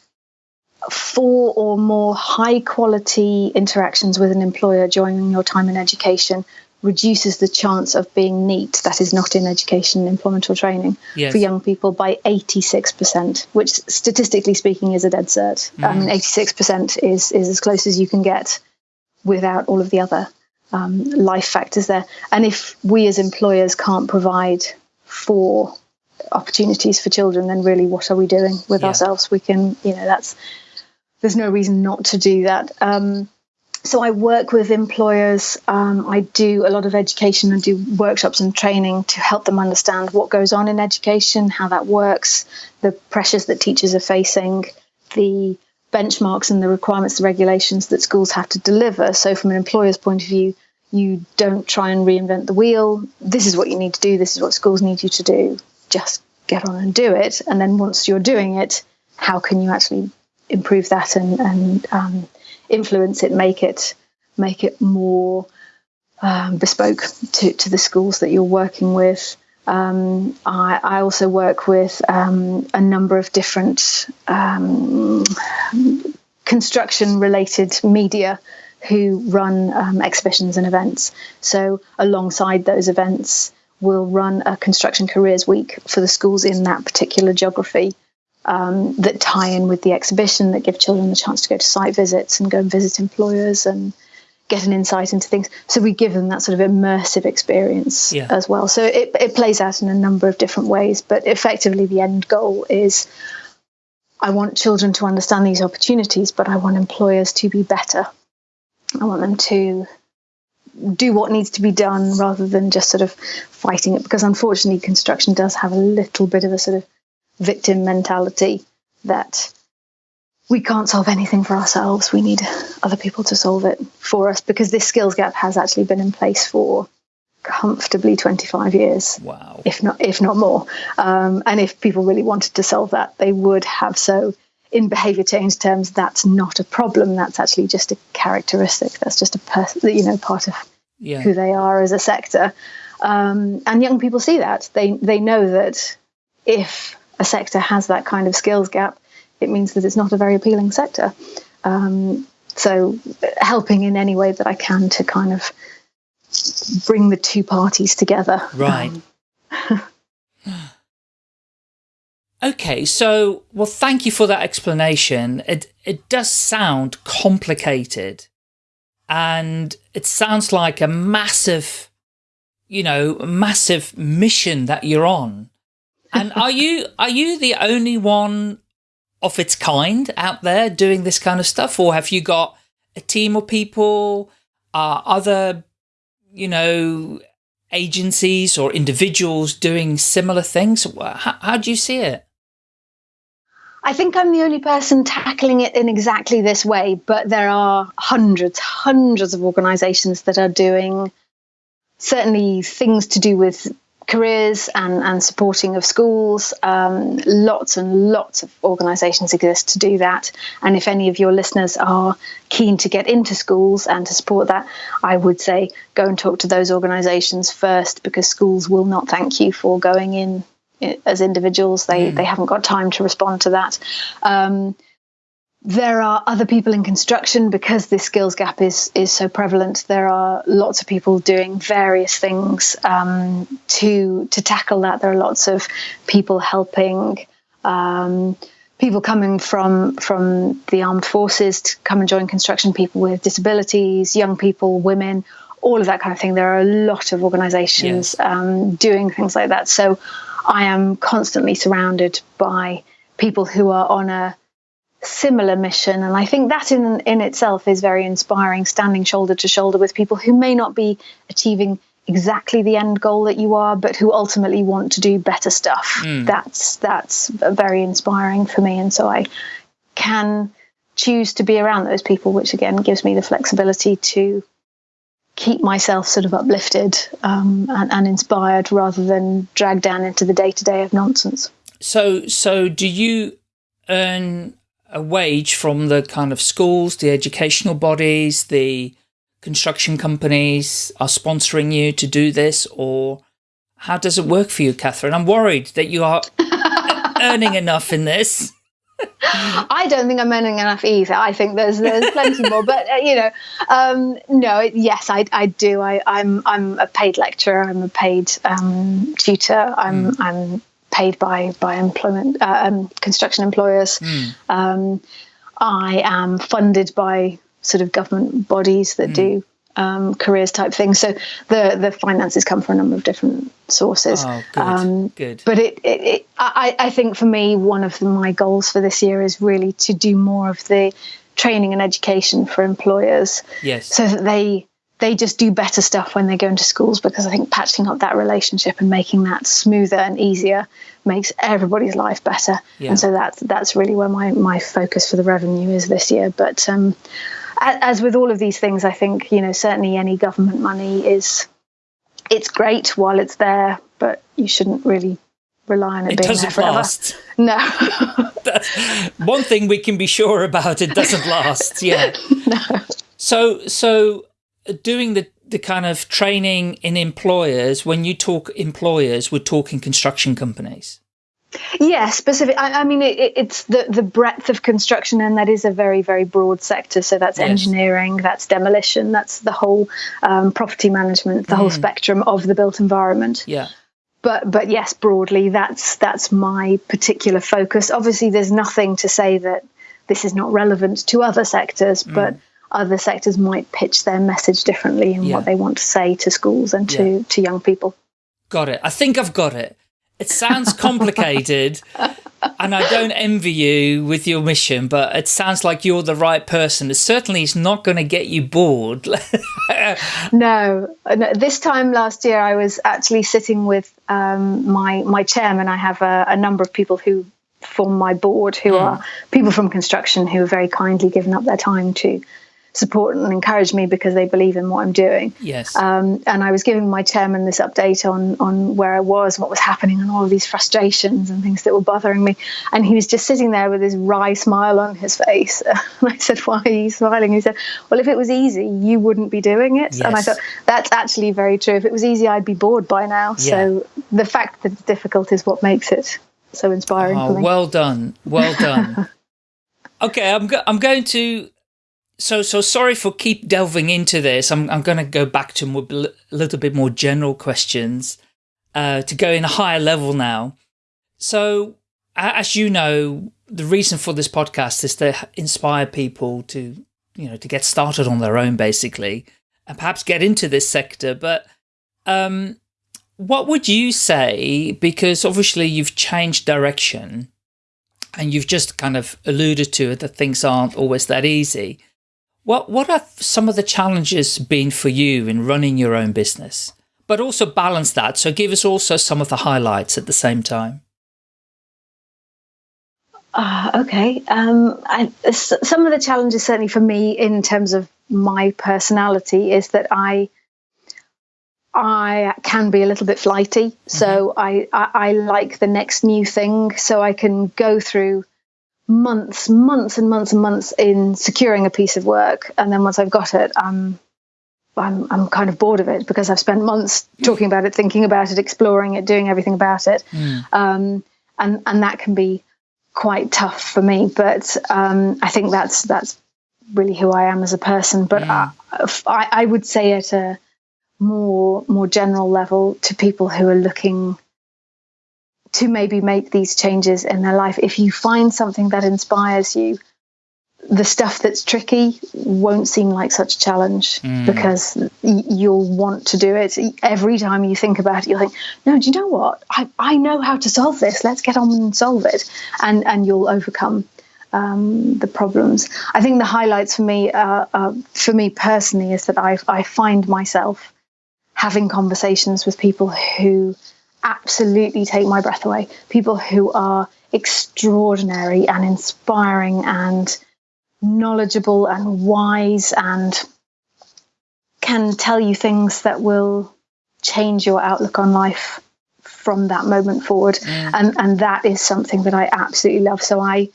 four or more high quality interactions with an employer during your time in education reduces the chance of being NEET that is not in education, employment or training, yes. for young people by 86%, which statistically speaking is a dead cert. Mm. I mean, 86% is, is as close as you can get without all of the other um, life factors there. And if we as employers can't provide for opportunities for children, then really what are we doing with yeah. ourselves? We can, you know, that's, there's no reason not to do that. Um, so I work with employers. Um, I do a lot of education and do workshops and training to help them understand what goes on in education, how that works, the pressures that teachers are facing, the benchmarks and the requirements, the regulations that schools have to deliver. So from an employer's point of view, you don't try and reinvent the wheel. This is what you need to do. This is what schools need you to do. Just get on and do it. And then once you're doing it, how can you actually improve that and, and um, influence it, make it make it more um, bespoke to, to the schools that you're working with. Um, I, I, also work with um, a number of different um, construction related media who run um, exhibitions and events. So, alongside those events, we'll run a construction careers week for the schools in that particular geography um, that tie in with the exhibition that give children the chance to go to site visits and go and visit employers and get an insight into things. So we give them that sort of immersive experience yeah. as well. So it, it plays out in a number of different ways, but effectively the end goal is I want children to understand these opportunities, but I want employers to be better. I want them to do what needs to be done rather than just sort of fighting it because unfortunately construction does have a little bit of a sort of victim mentality that we can't solve anything for ourselves. We need other people to solve it for us because this skills gap has actually been in place for comfortably 25 years. Wow. If not, if not more. Um, and if people really wanted to solve that, they would have so. In behavior change terms, that's not a problem. That's actually just a characteristic. That's just a person, you know, part of yeah. who they are as a sector. Um, and young people see that. They they know that if a sector has that kind of skills gap, it means that it's not a very appealing sector. Um, so, helping in any way that I can to kind of bring the two parties together. Right. Um, Okay, so, well, thank you for that explanation. It, it does sound complicated and it sounds like a massive, you know, massive mission that you're on. And are you, are you the only one of its kind out there doing this kind of stuff? Or have you got a team of people, uh, other, you know, agencies or individuals doing similar things? How, how do you see it? I think I'm the only person tackling it in exactly this way, but there are hundreds, hundreds of organizations that are doing certainly things to do with careers and, and supporting of schools. Um, lots and lots of organisations exist to do that. And if any of your listeners are keen to get into schools and to support that, I would say go and talk to those organisations first because schools will not thank you for going in as individuals. They mm. they haven't got time to respond to that. Um, there are other people in construction because this skills gap is is so prevalent. There are lots of people doing various things um, to to tackle that. There are lots of people helping. Um, people coming from from the armed forces to come and join construction. People with disabilities, young people, women, all of that kind of thing. There are a lot of organisations yes. um, doing things like that. So I am constantly surrounded by people who are on a similar mission. And i think that in in itself is very inspiring standing shoulder to shoulder with people who may not be achieving exactly the end goal that you are but who ultimately want to do better stuff. Mm. that's that's very inspiring for me. And so i can choose to be around those people which again gives me the flexibility to keep myself sort of uplifted um, and, and, inspired rather than dragged down into the day to day of nonsense. So, so do you earn a wage from the kind of schools, the educational bodies, the construction companies are sponsoring you to do this, or how does it work for you, Catherine? I'm worried that you are earning enough in this. I don't think I'm earning enough either. I think there's there's plenty more, but uh, you know, um, no. It, yes, I, I do. I, I'm I'm a paid lecturer. I'm a paid um, tutor. I'm mm. I'm paid by by employment uh, um, construction employers. Mm. I am funded by sort of government bodies that mm. do um, careers type things. So the the finances come from a number of different sources. Oh, good. Um, good. But it, it, it, I, I think for me, one of the, my goals for this year is really to do more of the training and education for employers. Yes. So that they they just do better stuff when they go into schools because I think patching up that relationship and making that smoother and easier makes everybody's life better. Yeah. And so that's that's really where my my focus for the revenue is this year. But um, as with all of these things, I think you know certainly any government money is it's great while it's there, but you shouldn't really rely on it, it being doesn't there forever. last. No. one thing we can be sure about: it doesn't last. Yeah. no. So so doing the the kind of training in employers. When you talk employers, we're talking construction companies. Yeah, specific. I, I mean, it, it's the the breadth of construction, and that is a very very broad sector. So that's yes. engineering, that's demolition, that's the whole um, property management, the mm. whole spectrum of the built environment. Yeah. But but yes, broadly, that's that's my particular focus. Obviously, there's nothing to say that this is not relevant to other sectors, mm. but other sectors might pitch their message differently in yeah. what they want to say to schools and to, yeah. to young people. Got it. I think I've got it. It sounds complicated and I don't envy you with your mission, but it sounds like you're the right person. It certainly is not going to get you bored. no, this time last year, I was actually sitting with um, my my chairman. I have a, a, number of people who form my board, who mm. are people from construction who have very kindly given up their time to support and encourage me because they believe in what I'm doing. Yes. Um, and I was giving my chairman this update on on where I was, what was happening, and all of these frustrations and things that were bothering me. And he was just sitting there with his wry smile on his face. And I said, "Why are you smiling?" He said, "Well, if it was easy, you wouldn't be doing it." Yes. And I thought that's actually very true. If it was easy, I'd be bored by now. Yeah. So the fact that it's difficult is what makes it so inspiring oh, for me. Well done, well done. okay, I'm go I'm going to so so sorry for keep delving into this. I'm I'm going to go back to a little bit more general questions uh, to go in a higher level now. So as you know, the reason for this podcast is to inspire people to, you know, to get started on their own, basically, and perhaps get into this sector. But um, what would you say? Because obviously you've changed direction and you've just kind of alluded to it that things aren't always that easy. What, what have some of the challenges been for you in running your own business? But also balance that. So give us also some of the highlights at the same time. Uh, okay. Um, I, some of the challenges, certainly for me, in terms of my personality, is that I I can be a little bit flighty. Mm-hmm. So I, I, I like the next new thing. So I can go through months, months and months and months in securing a piece of work, and then once I've got it, I'm I'm I'm kind of bored of it because I've spent months talking about it, thinking about it, exploring it, doing everything about it, mm. um, and and that can be quite tough for me. But um, I think that's that's really who I am as a person. But mm. I, I would say at a more more general level to people who are looking to maybe make these changes in their life. If you find something that inspires you, the stuff that's tricky won't seem like such a challenge mm. because you'll want to do it. Every time you think about it you'll think no do you know what? I, I know how to solve this. Let's get on and solve it. And and you'll overcome um, the problems. I think the highlights for me uh, uh, for me personally is that I, I find myself having conversations with people who absolutely take my breath away. People who are extraordinary and inspiring and knowledgeable and wise and can tell you things that will change your outlook on life from that moment forward. Mm. and and that is something that I absolutely love. So I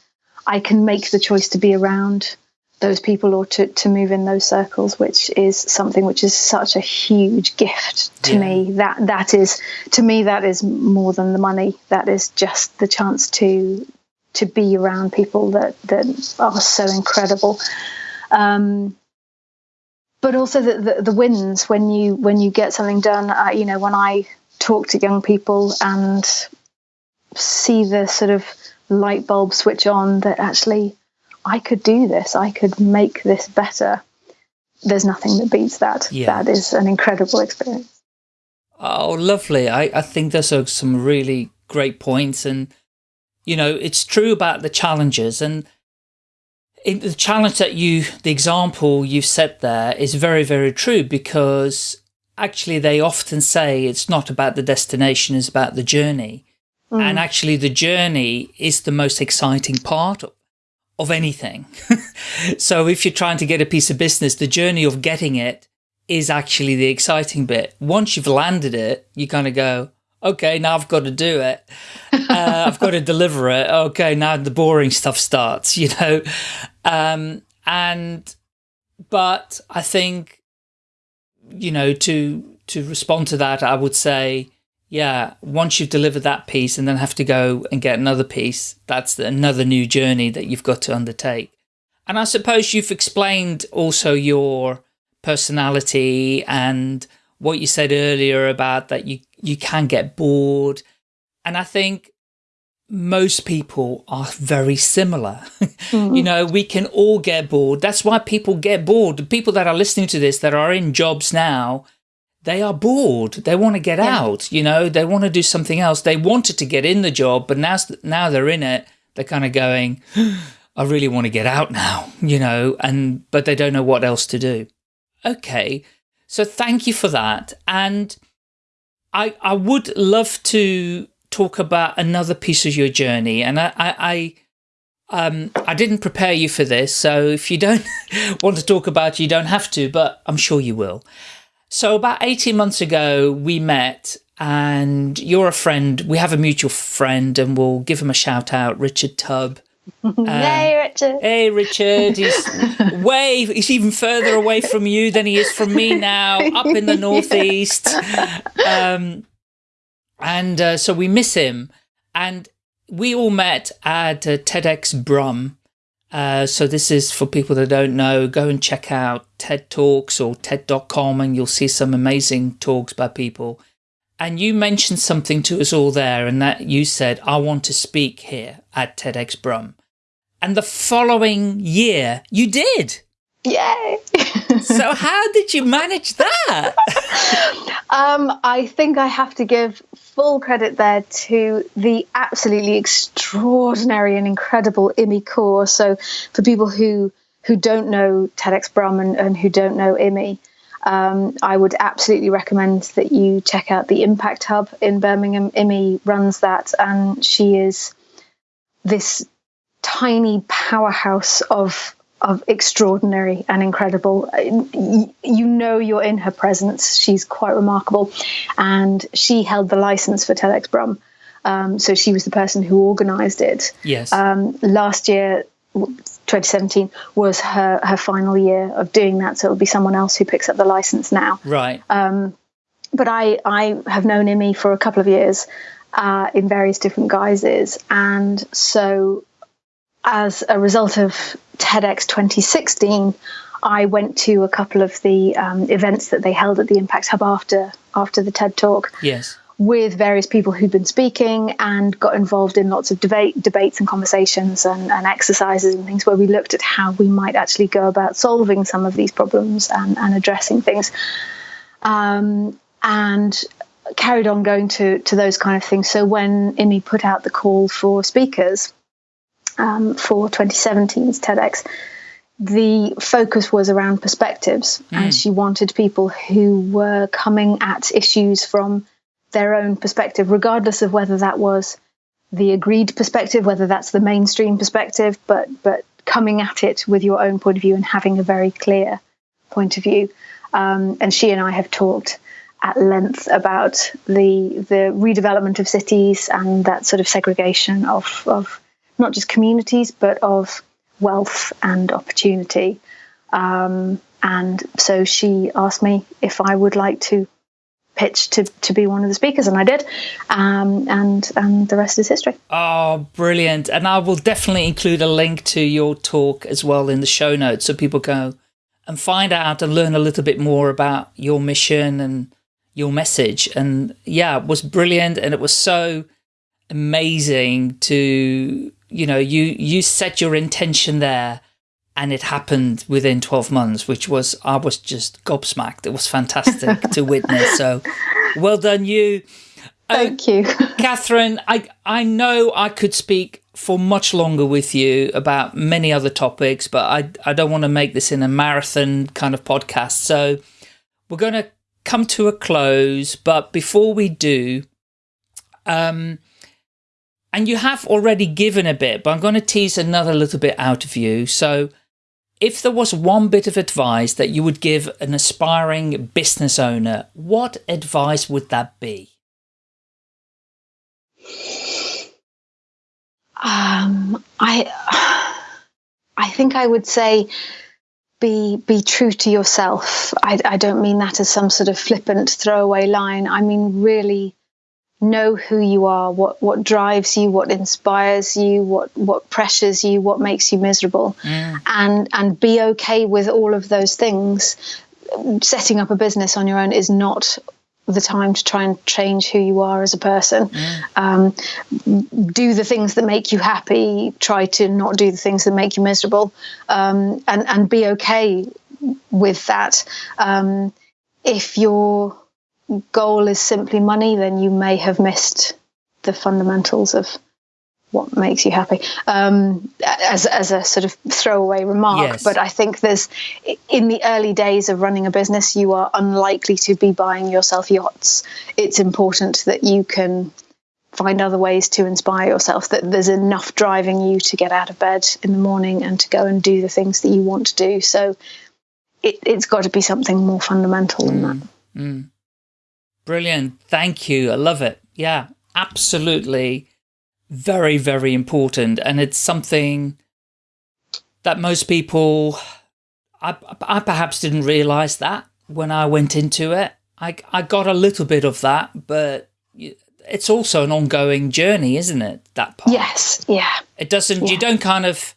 I can make the choice to be around those people or to, to move in those circles which is something which is such a huge gift to yeah. me that that is to me that is more than the money that is just the chance to to be around people that that are so incredible. Um, but also the, the, the wins when you when you get something done. Uh, you know, when I talk to young people and see the sort of light bulb switch on that actually I could do this, I could make this better. There's nothing that beats that. Yeah. That is an incredible experience. Oh, lovely. I, I think those are some really great points. And you know, it's true about the challenges and the challenge that you, the example you've set there is very, very true because actually they often say it's not about the destination, it's about the journey. Mm. And actually the journey is the most exciting part of anything. so if you're trying to get a piece of business, the journey of getting it is actually the exciting bit. Once you've landed it, you kind of go, okay, now I've got to do it. Uh, I've got to deliver it. Okay, now the boring stuff starts, you know. Um, and, but I think, you know, to, to respond to that, I would say, yeah, once you've delivered that piece and then have to go and get another piece, that's another new journey that you've got to undertake. And I suppose you've explained also your personality and what you said earlier about that you you can get bored. And I think most people are very similar. Mm you know, we can all get bored. That's why people get bored. The people that are listening to this that are in jobs now, they are bored. They want to get yeah. out, you know, they want to do something else. They wanted to get in the job, but now, now they're in it, they're kind of going, I really want to get out now, you know, and, but they don't know what else to do. Okay. So thank you for that. And I, I would love to talk about another piece of your journey. And I, I, I um, I didn't prepare you for this, so if you don't want to talk about it, you don't have to, but I'm sure you will. So about 18 months ago, we met and you're a friend. We have a mutual friend and we'll give him a shout out, Richard Tubb. Uh, hey, Richard. Hey, Richard. He's way, he's even further away from you than he is from me now, up in the Northeast. Um, and uh, so we miss him. And we all met at uh, TEDx Brum. Uh, so this is for people that don't know, go and check out TED Talks or TED.com and you'll see some amazing talks by people. And you mentioned something to us all there, and that you said, I want to speak here at TEDx Brum. And the following year, you did. Yay! so how did you manage that? um, I think I have to give full credit there to the absolutely extraordinary and incredible Imi Kaur. So for people who who don't know TEDx Brum and, and who don't know Imi, um, I would absolutely recommend that you check out the Impact Hub in Birmingham. Imi runs that, and she is this tiny powerhouse of of extraordinary and incredible. You know, you're in her presence. She's quite remarkable, and she held the license for TEDx Brum. Um, so she was the person who organised it. Yes. Um, last year, 2017 was her her final year of doing that. So it'll be someone else who picks up the license now. Right. Um, but I I have known Imi for a couple of years uh, in various different guises, and so as a result of TEDx 2016, I went to a couple of the um, events that they held at the Impact Hub after after the TED Talk. Yes. With various people who'd been speaking and got involved in lots of debate, debates and conversations and, and exercises and things where we looked at how we might actually go about solving some of these problems and, and addressing things. Um, and carried on going to to those kind of things. So when Imi put out the call for speakers, um, for 2017's TEDx, the focus was around perspectives, mm. and she wanted people who were coming at issues from their own perspective, regardless of whether that was the agreed perspective, whether that's the mainstream perspective, but but coming at it with your own point of view and having a very clear point of view. Um, and she and I have talked at length about the the redevelopment of cities and that sort of segregation of of not just communities, but of wealth and opportunity. Um, and so she asked me if I would like to pitch to, to be one of the speakers, and I did. Um, and and the rest is history. Oh, brilliant! And I will definitely include a link to your talk as well in the show notes, so people go and find out and learn a little bit more about your mission and your message. And yeah, it was brilliant, and it was so amazing to you know, you, you set your intention there and it happened within 12 months, which was, I was just gobsmacked. It was fantastic to witness. So well done you. Uh, Thank you. Catherine, I, I know I could speak for much longer with you about many other topics, but I, I don't want to make this in a marathon kind of podcast. So we're going to come to a close. But before we do, um, and you have already given a bit, but I'm going to tease another little bit out of you. So if there was one bit of advice that you would give an aspiring business owner, what advice would that be? Um, I, I think I would say be be true to yourself. I, I don't mean that as some sort of flippant throwaway line. I mean really know who you are, what what drives you, what inspires you, what what pressures you, what makes you miserable, mm. and and be okay with all of those things. Setting up a business on your own is not the time to try and change who you are as a person. Mm. Um, do the things that make you happy. Try to not do the things that make you miserable, um, and and be okay with that. Um, if you're goal is simply money, then you may have missed the fundamentals of what makes you happy um, as, as a sort of throwaway remark. Yes. But I think there's, in the early days of running a business, you are unlikely to be buying yourself yachts. It's important that you can find other ways to inspire yourself, that there's enough driving you to get out of bed in the morning and to go and do the things that you want to do. So it, has got to be something more fundamental than that. Mm. Brilliant. Thank you. I love it. Yeah, absolutely. Very, very important. And it's something that most people, I, I perhaps didn't realize that when I went into it. I, I got a little bit of that, but it's also an ongoing journey, isn't it? That part. Yes. Yeah. It doesn't, yeah. you don't kind of,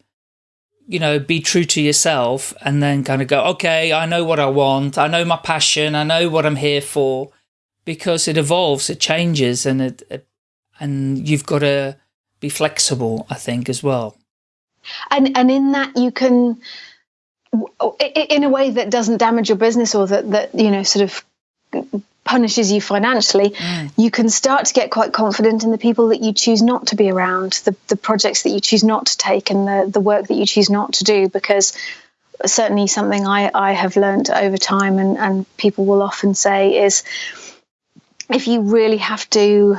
you know, be true to yourself and then kind of go, okay, I know what I want. I know my passion. I know what I'm here for because it evolves, it changes, and it, it and you've got to be flexible, I think, as well. And and in that you can, in a way that doesn't damage your business or that that you know sort of punishes you financially, mm. you can start to get quite confident in the people that you choose not to be around, the, the projects that you choose not to take, and the, the work that you choose not to do. Because certainly something I, I have learned over time, and, and people will often say, is if you really have to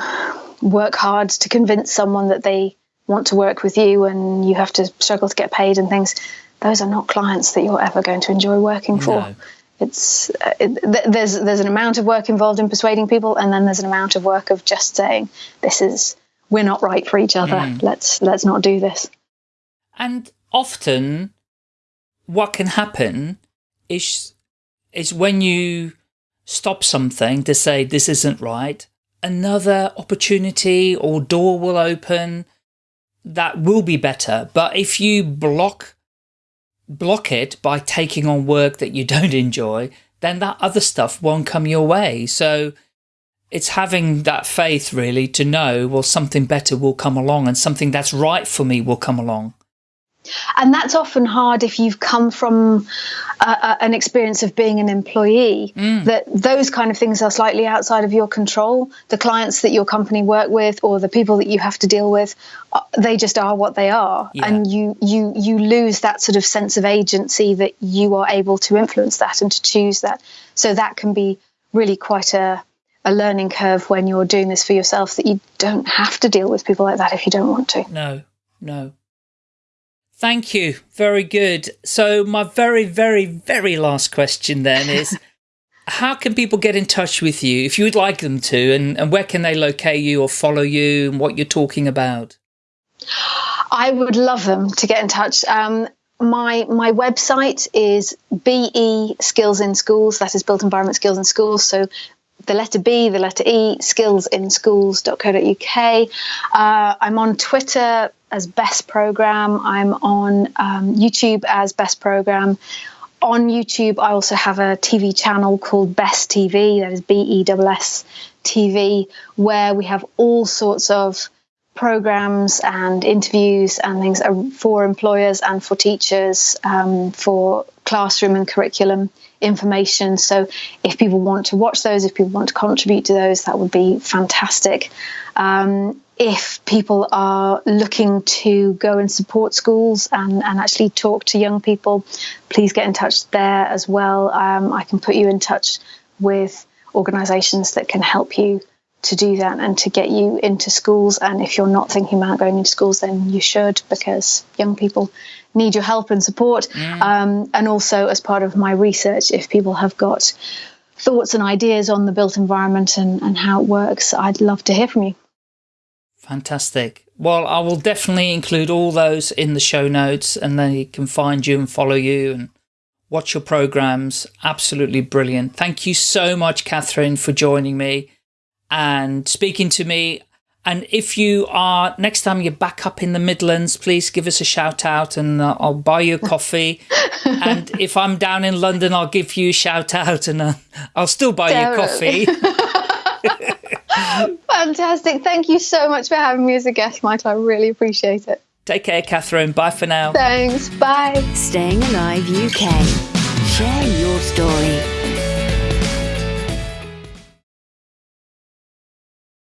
work hard to convince someone that they want to work with you and you have to struggle to get paid and things, those are not clients that you're ever going to enjoy working for. No it's uh, it, there's there's an amount of work involved in persuading people, and then there's an amount of work of just saying this is we're not right for each other. Mm. Let's let's not do this. And often, what can happen is is when you stop something to say this isn't right, another opportunity or door will open that will be better. But if you block block it by taking on work that you don't enjoy, then that other stuff won't come your way. So it's having that faith really to know, well, something better will come along and something that's right for me will come along. And that's often hard if you've come from an experience of being an employee, mm. that those kind of things are slightly outside of your control. The clients that your company work with or the people that you have to deal with, uh, they just are what they are. Yeah. And you, you, you lose that sort of sense of agency that you are able to influence that and to choose that. So that can be really quite a, a learning curve when you're doing this for yourself that you don't have to deal with people like that if you don't want to. No, no. Thank you. Very good. So my very, very, very last question then is, how can people get in touch with you if you would like them to, and, and where can they locate you or follow you and what you're talking about? I would love them to get in touch. Um, my my website is BE Skills in Schools. That is Built Environment Skills in Schools. So the letter B, the letter E, skillsinschools.co.uk. Uh, I'm on Twitter as BESS Program. I'm on um, YouTube as BESS Program. On YouTube, I also have a TV channel called BESS TV, that is B E S S TV, where we have all sorts of programs and interviews and things for employers and for teachers, um, for classroom and curriculum information. So if people want to watch those, if people want to contribute to those, that would be fantastic. Um, if people are looking to go and support schools and, and actually talk to young people, please get in touch there as well. Um, I can put you in touch with organisations that can help you to do that and to get you into schools. And if you're not thinking about going into schools, then you should because young people need your help and support. Mm. Um, and also, as part of my research, if people have got thoughts and ideas on the built environment and, and how it works, I'd love to hear from you. Fantastic. Well, I will definitely include all those in the show notes and they can find you and follow you and watch your programs. Absolutely brilliant. Thank you so much, Catherine, for joining me and speaking to me. And if you are, next time you're back up in the Midlands, please give us a shout out and uh, I'll buy you a coffee. and if I'm down in London, I'll give you a shout out and uh, I'll still buy Definitely. you a coffee. Fantastic. Thank you so much for having me as a guest, Michael. I really appreciate it. Take care, Catherine. Bye for now. Thanks. Bye. Staying Alive UK. Share your story.